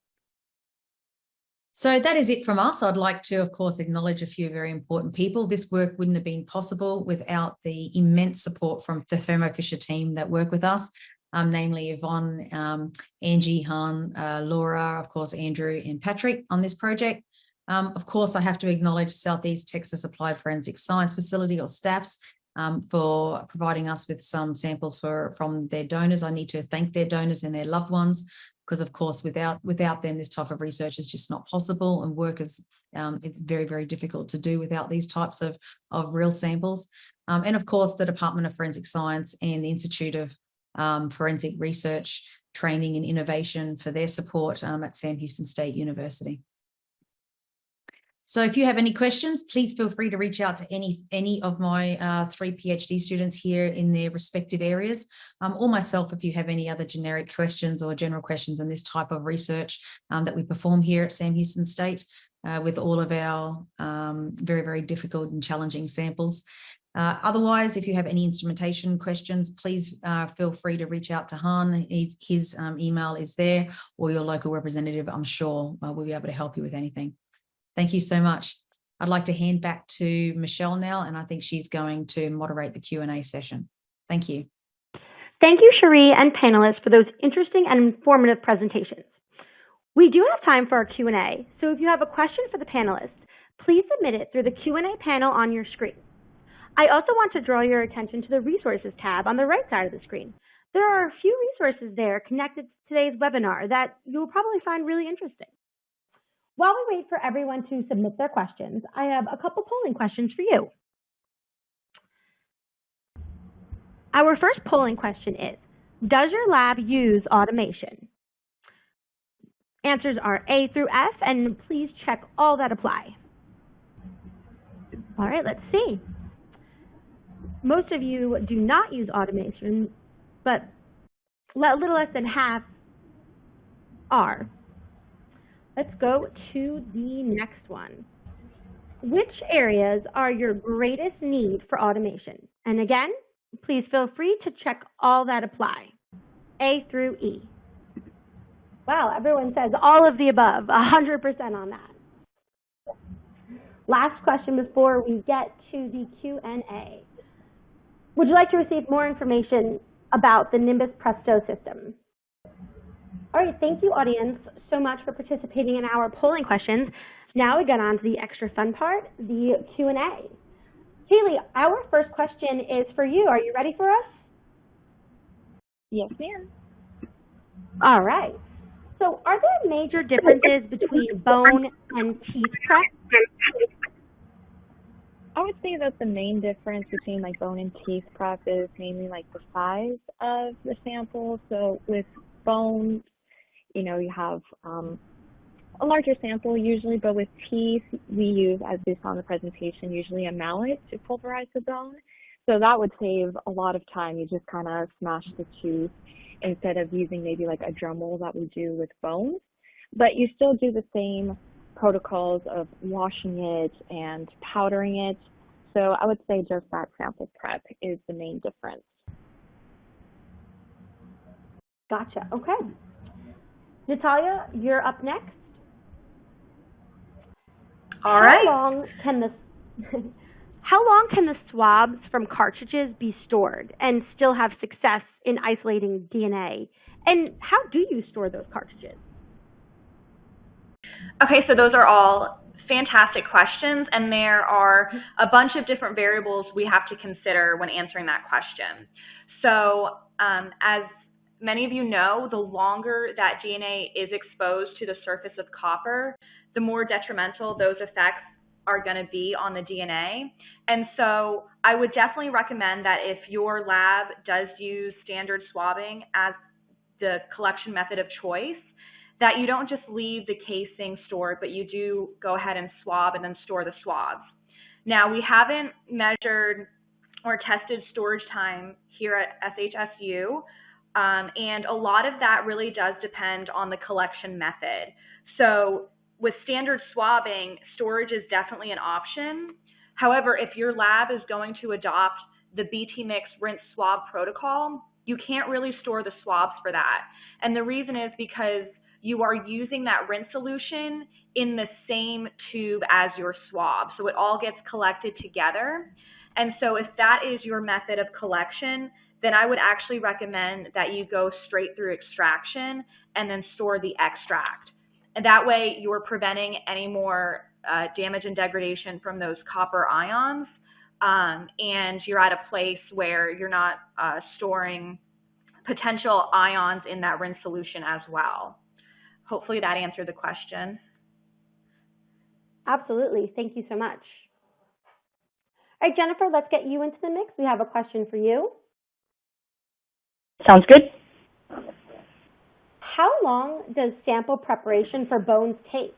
So that is it from us. I'd like to, of course, acknowledge a few very important people. This work wouldn't have been possible without the immense support from the Thermo Fisher team that work with us, um, namely Yvonne, um, Angie, Han, uh, Laura, of course, Andrew and Patrick on this project. Um, of course, I have to acknowledge Southeast Texas Applied Forensic Science Facility or STAFS um, for providing us with some samples for from their donors. I need to thank their donors and their loved ones because of course without without them this type of research is just not possible and work is um, it's very very difficult to do without these types of of real samples um, and of course the Department of Forensic Science and the Institute of um, Forensic Research Training and Innovation for their support um, at Sam Houston State University. So if you have any questions, please feel free to reach out to any, any of my uh, three PhD students here in their respective areas, um, or myself if you have any other generic questions or general questions on this type of research um, that we perform here at Sam Houston State uh, with all of our um, very, very difficult and challenging samples. Uh, otherwise, if you have any instrumentation questions, please uh, feel free to reach out to Han. His, his um, email is there or your local representative, I'm sure uh, will be able to help you with anything. Thank you so much. I'd like to hand back to Michelle now, and I think she's going to moderate the Q&A session. Thank you. Thank you, Sheree and panelists for those interesting and informative presentations. We do have time for our Q&A, so if you have a question for the panelists, please submit it through the Q&A panel on your screen. I also want to draw your attention to the Resources tab on the right side of the screen. There are a few resources there connected to today's webinar that you'll probably find really interesting. While we wait for everyone to submit their questions, I have a couple polling questions for you. Our first polling question is, does your lab use automation? Answers are A through F, and please check all that apply. All right, let's see. Most of you do not use automation, but little less than half are. Let's go to the next one. Which areas are your greatest need for automation? And again, please feel free to check all that apply, A through E. Wow, everyone says all of the above, 100% on that. Last question before we get to the Q&A. Would you like to receive more information about the Nimbus Presto system? All right, thank you, audience, so much for participating in our polling questions. Now we get on to the extra fun part, the Q&A. Kaylee, our first question is for you. Are you ready for us? Yes, ma'am. All right. So are there major differences between bone and teeth prep? I would say that the main difference between like bone and teeth prep is mainly like the size of the sample. So with bone, you know, you have um, a larger sample usually, but with teeth, we use, as we saw in the presentation, usually a mallet to pulverize the bone. So that would save a lot of time. You just kind of smash the tooth instead of using maybe like a Dremel that we do with bones. But you still do the same protocols of washing it and powdering it. So I would say just that sample prep is the main difference. Gotcha. Okay. Natalia, you're up next. All right. How long can the How long can the swabs from cartridges be stored and still have success in isolating DNA? And how do you store those cartridges? Okay, so those are all fantastic questions, and there are a bunch of different variables we have to consider when answering that question. So, um, as many of you know, the longer that DNA is exposed to the surface of copper, the more detrimental those effects are going to be on the DNA. And so I would definitely recommend that if your lab does use standard swabbing as the collection method of choice, that you don't just leave the casing stored, but you do go ahead and swab and then store the swabs. Now, we haven't measured or tested storage time here at SHSU, um, and a lot of that really does depend on the collection method. So with standard swabbing, storage is definitely an option. However, if your lab is going to adopt the BT Mix rinse swab protocol, you can't really store the swabs for that. And the reason is because you are using that rinse solution in the same tube as your swab. So it all gets collected together. And so if that is your method of collection, then I would actually recommend that you go straight through extraction and then store the extract. And that way you're preventing any more uh, damage and degradation from those copper ions. Um, and you're at a place where you're not uh, storing potential ions in that rinse solution as well. Hopefully that answered the question. Absolutely. Thank you so much. All right, Jennifer, let's get you into the mix. We have a question for you. Sounds good. How long does sample preparation for bones take?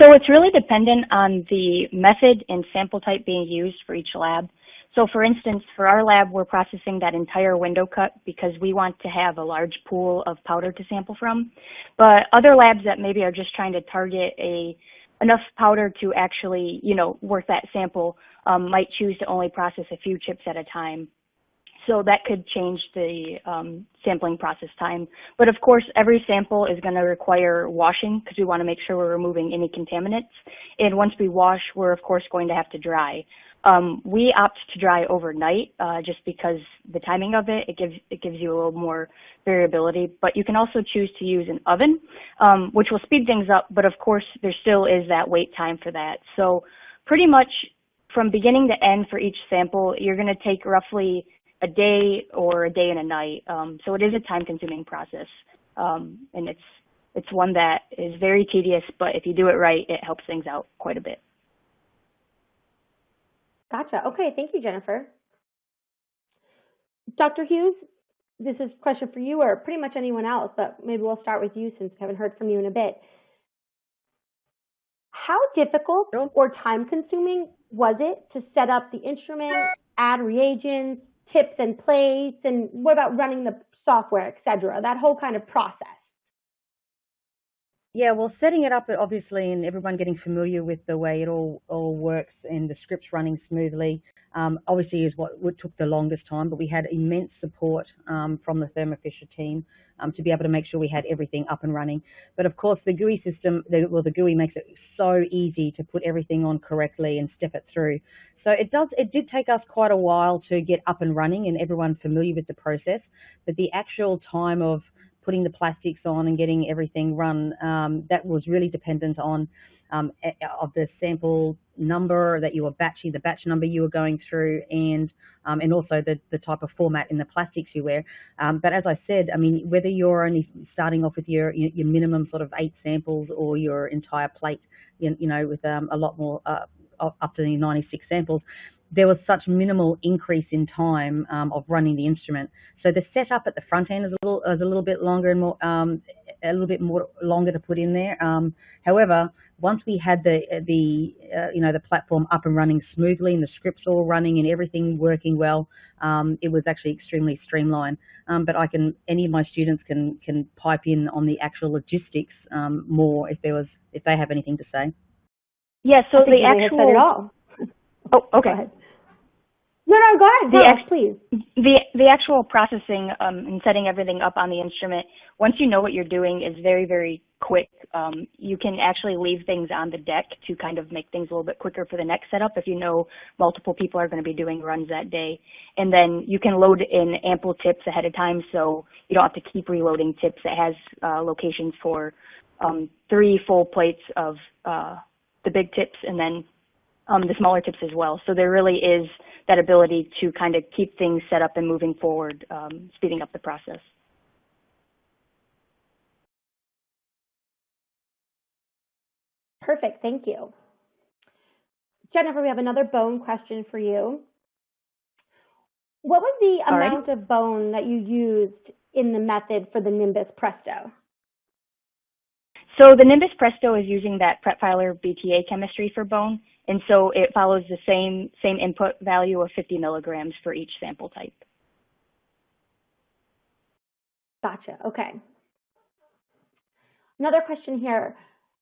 So it's really dependent on the method and sample type being used for each lab. So for instance, for our lab, we're processing that entire window cut because we want to have a large pool of powder to sample from. But other labs that maybe are just trying to target a enough powder to actually, you know, worth that sample um, might choose to only process a few chips at a time. So that could change the um, sampling process time. But of course, every sample is going to require washing because we want to make sure we're removing any contaminants. And once we wash, we're of course going to have to dry. Um, we opt to dry overnight uh, just because the timing of it, it gives it gives you a little more variability. But you can also choose to use an oven, um, which will speed things up. But of course, there still is that wait time for that. So pretty much from beginning to end for each sample, you're going to take roughly a day or a day and a night. Um, so it is a time-consuming process, um, and it's it's one that is very tedious. But if you do it right, it helps things out quite a bit. Gotcha. Okay, thank you, Jennifer. Dr. Hughes, this is a question for you or pretty much anyone else, but maybe we'll start with you since we haven't heard from you in a bit. How difficult or time consuming was it to set up the instrument, add reagents, tips and plates, and what about running the software, et cetera, that whole kind of process? Yeah, well, setting it up, obviously, and everyone getting familiar with the way it all, all works and the scripts running smoothly, um, obviously is what, what, took the longest time, but we had immense support um, from the Thermo Fisher team um, to be able to make sure we had everything up and running. But of course, the GUI system, the, well, the GUI makes it so easy to put everything on correctly and step it through. So it does, it did take us quite a while to get up and running and everyone familiar with the process, but the actual time of putting the plastics on and getting everything run, um, that was really dependent on um, of the sample number that you were batching, the batch number you were going through, and um, and also the, the type of format in the plastics you wear. Um, but as I said, I mean, whether you're only starting off with your your minimum sort of eight samples or your entire plate, you, you know, with um, a lot more uh, up to the 96 samples, there was such minimal increase in time um, of running the instrument. So the setup at the front end is a little is a little bit longer and more um, a little bit more longer to put in there. Um, however, once we had the the uh, you know the platform up and running smoothly and the scripts all running and everything working well, um, it was actually extremely streamlined. Um, but I can any of my students can can pipe in on the actual logistics um, more if there was if they have anything to say. Yeah. So I think the you may have actual. said it all. Oh, okay. No, no, go ahead. The ex- please. The the actual processing um, and setting everything up on the instrument, once you know what you're doing, is very very quick. Um, you can actually leave things on the deck to kind of make things a little bit quicker for the next setup if you know multiple people are going to be doing runs that day. And then you can load in ample tips ahead of time, so you don't have to keep reloading tips. It has uh, locations for um, three full plates of uh, the big tips, and then um, the smaller tips as well. So there really is that ability to kind of keep things set up and moving forward, um, speeding up the process. Perfect. Thank you. Jennifer, we have another bone question for you. What was the Alrighty. amount of bone that you used in the method for the Nimbus Presto? So the Nimbus Presto is using that PrepFiler BTA chemistry for bone, and so it follows the same same input value of 50 milligrams for each sample type. Gotcha. Okay. Another question here.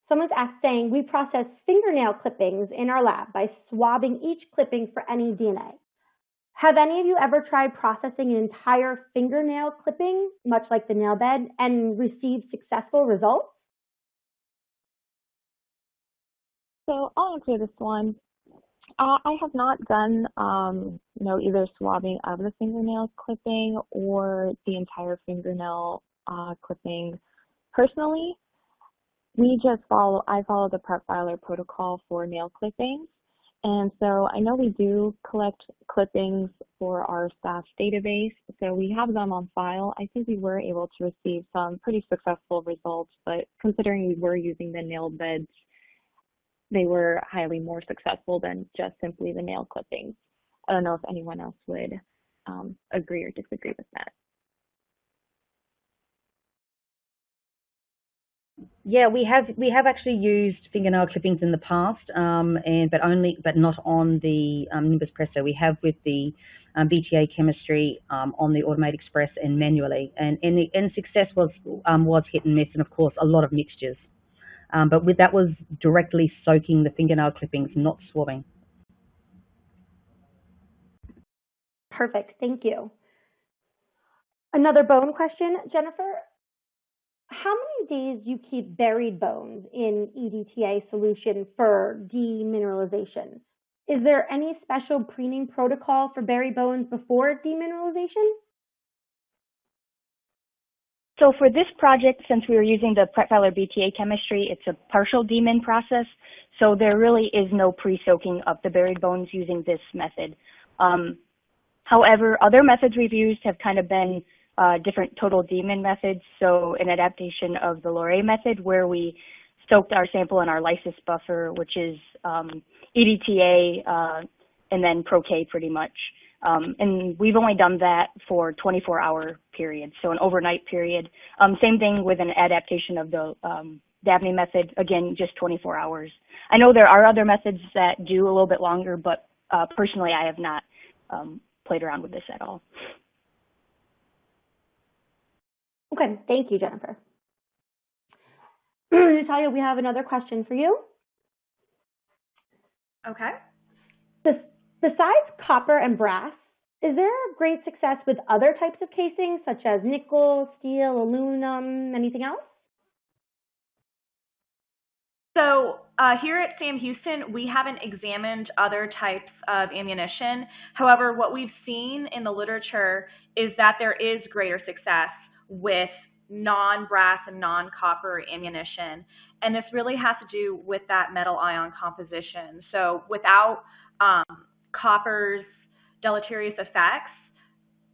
Someone's asked saying, we process fingernail clippings in our lab by swabbing each clipping for any DNA. Have any of you ever tried processing an entire fingernail clipping, much like the nail bed, and received successful results? So I'll answer this one. Uh, I have not done, um, you know, either swabbing of the fingernail clipping or the entire fingernail uh, clipping personally. We just follow, I follow the PrepFiler protocol for nail clippings. And so I know we do collect clippings for our staff database, so we have them on file. I think we were able to receive some pretty successful results, but considering we were using the nail beds they were highly more successful than just simply the nail clippings. I don't know if anyone else would um, agree or disagree with that. Yeah, we have we have actually used fingernail clippings in the past, um, and but only but not on the um, Nimbus Presto. We have with the um, BTA chemistry um, on the Automate Express and manually, and and, the, and success was um, was hit and miss, and of course a lot of mixtures. Um, but with that was directly soaking the fingernail clippings, not swabbing. Perfect. Thank you. Another bone question, Jennifer. How many days do you keep buried bones in EDTA solution for demineralization? Is there any special preening protocol for buried bones before demineralization? So for this project, since we were using the PrepFiler BTA chemistry, it's a partial demin process. So there really is no pre-soaking of the buried bones using this method. Um, however, other methods we've used have kind of been uh, different total demin methods. So an adaptation of the Loreille method where we soaked our sample in our lysis buffer, which is um, EDTA uh, and then ProK pretty much. Um, and we've only done that for 24 hour periods, so an overnight period. Um, same thing with an adaptation of the um, Dabney method, again, just 24 hours. I know there are other methods that do a little bit longer, but uh, personally, I have not um, played around with this at all. Okay, thank you, Jennifer. Natalia, we have another question for you. Okay. Bes- Besides copper and brass, is there great success with other types of casings such as nickel, steel, aluminum, anything else? So uh, here at Sam Houston, we haven't examined other types of ammunition. However, what we've seen in the literature is that there is greater success with non-brass and non-copper ammunition. And this really has to do with that metal ion composition. So without um, copper's deleterious effects,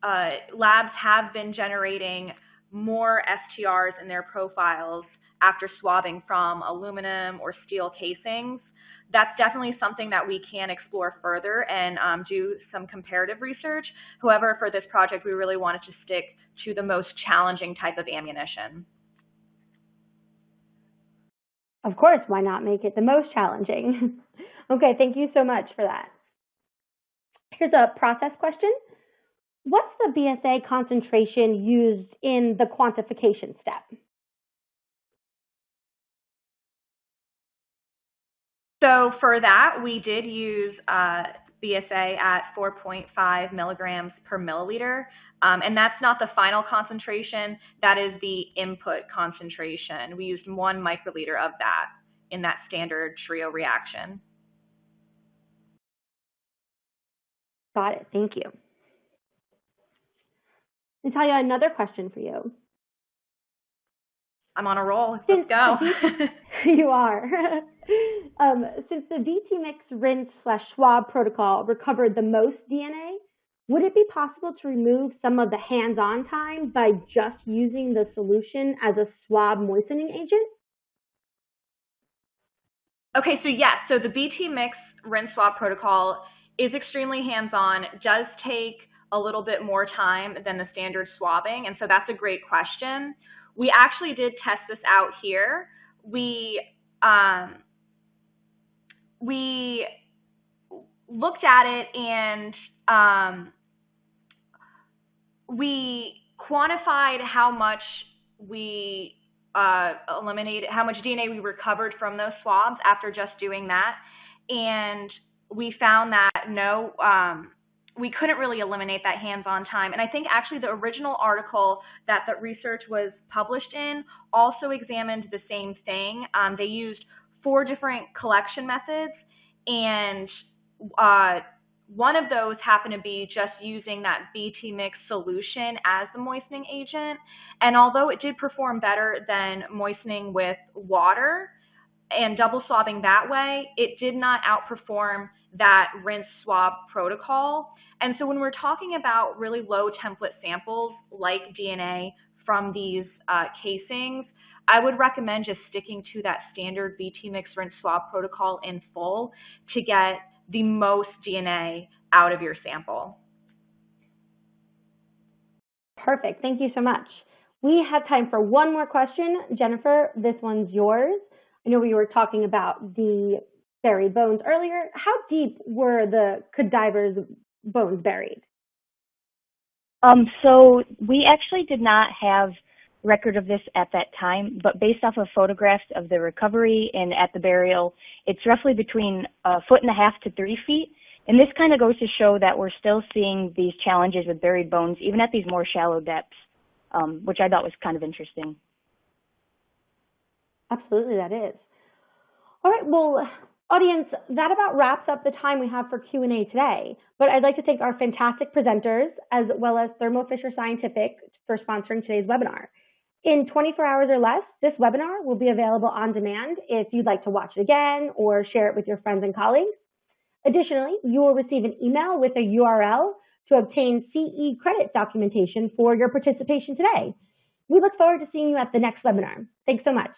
uh, labs have been generating more STRs in their profiles after swabbing from aluminum or steel casings. That's definitely something that we can explore further and um, do some comparative research. However, for this project, we really wanted to stick to the most challenging type of ammunition. Of course, why not make it the most challenging? okay, thank you so much for that. Here's a process question. What's the BSA concentration used in the quantification step? So for that, we did use uh, BSA at 4.5 milligrams per milliliter. Um, and that's not the final concentration, that is the input concentration. We used one microliter of that in that standard trio reaction. Got it, thank you. Natalia, another question for you. I'm on a roll, let's Since go. you are. um, since the BT mix rinse slash swab protocol recovered the most DNA, would it be possible to remove some of the hands-on time by just using the solution as a swab moistening agent? Okay, so yes, so the BT mix rinse swab protocol is extremely hands-on, does take a little bit more time than the standard swabbing, and so that's a great question. We actually did test this out here. We um, we looked at it and um, we quantified how much we uh, eliminated, how much DNA we recovered from those swabs after just doing that. And we found that no, um, we couldn't really eliminate that hands-on time. And I think actually the original article that the research was published in also examined the same thing. Um, they used four different collection methods, and uh, one of those happened to be just using that BT mix solution as the moistening agent. And although it did perform better than moistening with water and double swabbing that way, it did not outperform that rinse swab protocol. And so when we're talking about really low template samples like DNA from these uh, casings, I would recommend just sticking to that standard BT mix rinse swab protocol in full to get the most DNA out of your sample. Perfect. Thank you so much. We have time for one more question. Jennifer, this one's yours. I know we were talking about the buried bones earlier. How deep were the cadaver's bones buried? Um, so we actually did not have record of this at that time, but based off of photographs of the recovery and at the burial, it's roughly between a foot and a half to three feet. And this kind of goes to show that we're still seeing these challenges with buried bones, even at these more shallow depths, um, which I thought was kind of interesting. Absolutely, that is. All right, well, audience, that about wraps up the time we have for Q&A today. But I'd like to thank our fantastic presenters, as well as Thermo Fisher Scientific for sponsoring today's webinar. In 24 hours or less, this webinar will be available on demand if you'd like to watch it again or share it with your friends and colleagues. Additionally, you will receive an email with a URL to obtain CE credit documentation for your participation today. We look forward to seeing you at the next webinar. Thanks so much.